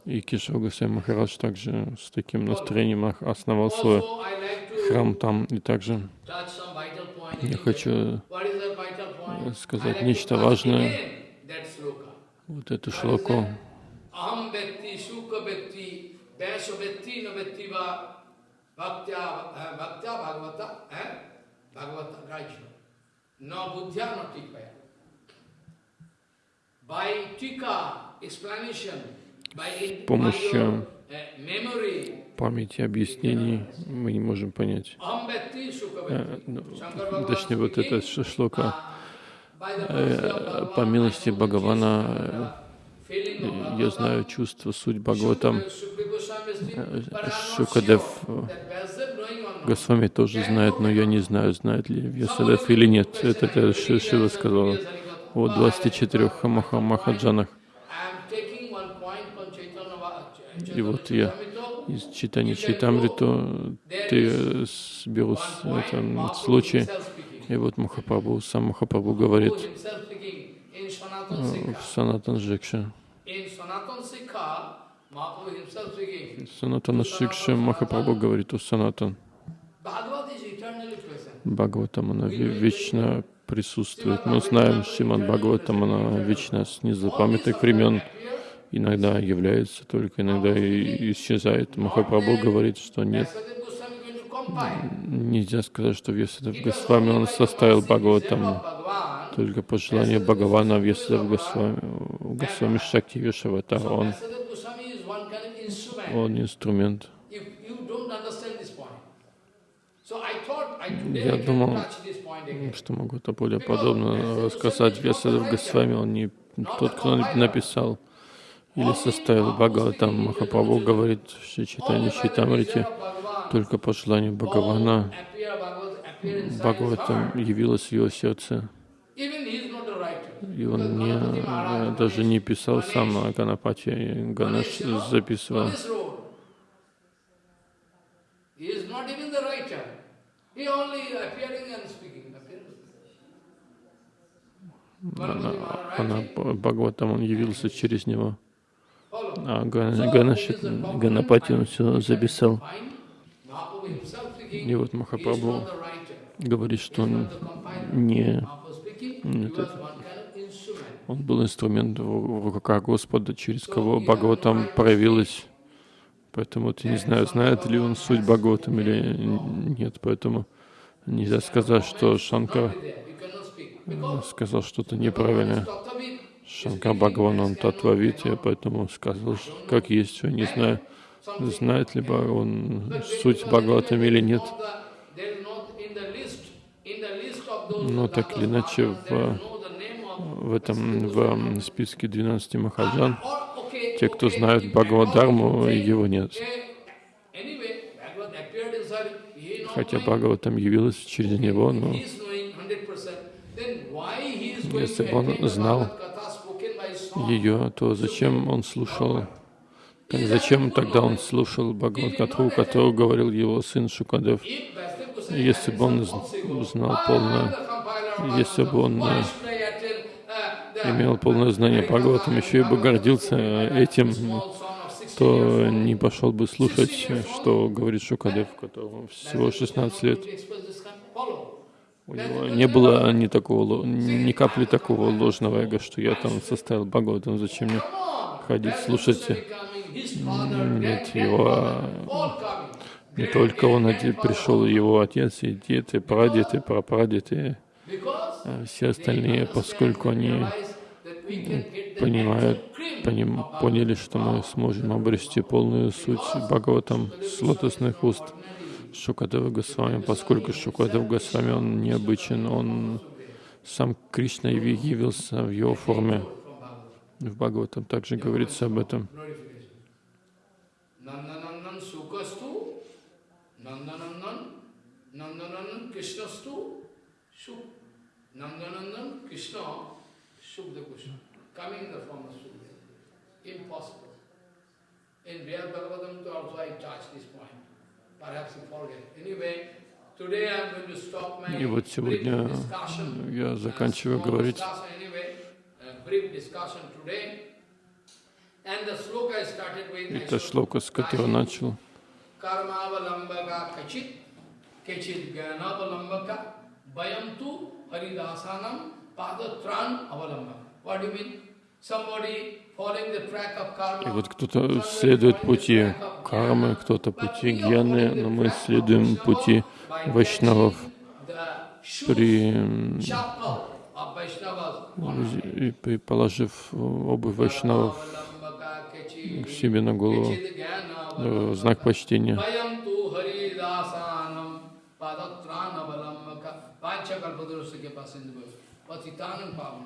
И Кишав Гасай Махарадж также с таким настроением основал свой храм там. И также я хочу сказать нечто важное вот эту шлоку. Бхактя бхагавата, бхагавата раджа. Но буддхя но тикпая. С помощью памяти объяснений мы не можем понять. Э, ну, точнее, вот эта шлока Э, по милости Бхагавана э, я знаю чувство, суть Бхагаватам. Э, Шукадев Госвами тоже знает, но я не знаю, знает ли Вьясадев или нет. Это, это Шива сказала. о 24 Маха- Махаджанах. И вот я из читания Чайтамриту ты беру это, случай. И вот Махапрабху, сам Mahaprabhu говорит э, в Санатан Жикше. Санатана Шикше Махапрабху говорит у Санатан. Бхагаватам, она ве- вечно присутствует. Мы знаем, Шримад Бхагаватам, она вечна с незапамятных времен. Иногда является, только иногда и исчезает. Махапрабху говорит, что нет, нельзя сказать, что Вьясадев Госвами, он составил Бхагаватам только по желанию Бхагавана Вьясадев Госвами, Госвами Шакти Вишаватар. Он, Vyasadeva Goswami is one kind of instrument. Он инструмент. Я думал, что могу это более подробно рассказать. Вьясадев Госвами, он не тот, кто написал или составил Бхагаватам. Махапрабху говорит в Шри Чайтанье Чайтамрите, только по желанию Бхагавана Бхагаватам явилось в его сердце. И он не, э, даже не писал сам, а Ганапати Ганеш записывал. Она, она. Бхагаватам, он явился через него. А So, Га- it Ганеш, is a problem. Ганапати он все записал. И вот Махапрабху говорит, что он не Mahaprabhu Он был инструмент в руках Господа, через кого Бхагаватам проявилась. Поэтому ты не знаю, знает ли он суть Бхагаватам или нет. Поэтому нельзя сказать, что Шанкар speak. Because сказал что-то неправильное. Шанкар Бхагаван, он татвавит, я поэтому сказал, как есть, я не знаю, знает ли он суть Бхагаватам или нет. Но так или иначе, в, в этом в списке 12 Махаджан, те, кто знают Бхагавадхарму, его нет. Хотя Бхагаватам явилась через него, но если бы он знал ее, то зачем он слушал? Так зачем тогда он слушал Бхагават-катху, которую говорил его сын Шукадев? Если бы он знал полное, если бы он имел полное знание Бхагаватам, еще и бы гордился э, этим, то не пошел бы слушать, э, что говорит Шукадев, которому всего 16 лет. У него не было ни такого, ни капли такого ложного эго, что я там составил Бхагаватам, зачем мне ходить, слушать. Нет, его не только он один пришел, его отец, и дед, и прадед, и прапрадед, и а все остальные, поскольку они понимают, поним, поняли, что мы сможем обрести полную суть Бхагаватам с лотосных уст Шукадева Госвами, поскольку Шукадев Госвами, он необычен, он сам Кришна яви- явился в его форме. В Бхагаватам также говорится об этом. Nandanandan Subda Krishna, coming in the form of Subda. Impossible. In Vyad Bhagavatam also I touched this point. Perhaps you forget. Anyway, И вот сегодня я заканчиваю говорить. Uh, Это шлока, с которого начал. Кармаваламбака качит, качит гаянаваламбака, баямту харидасанам и вот кто-то следует пути кармы, кто-то пути гьяны, но мы следуем пути вайшнавов. При, ну, при положив э, обувь вайшнавов себе на голову, э, знак почтения. Panchakalpadurasya ke patitanam pavan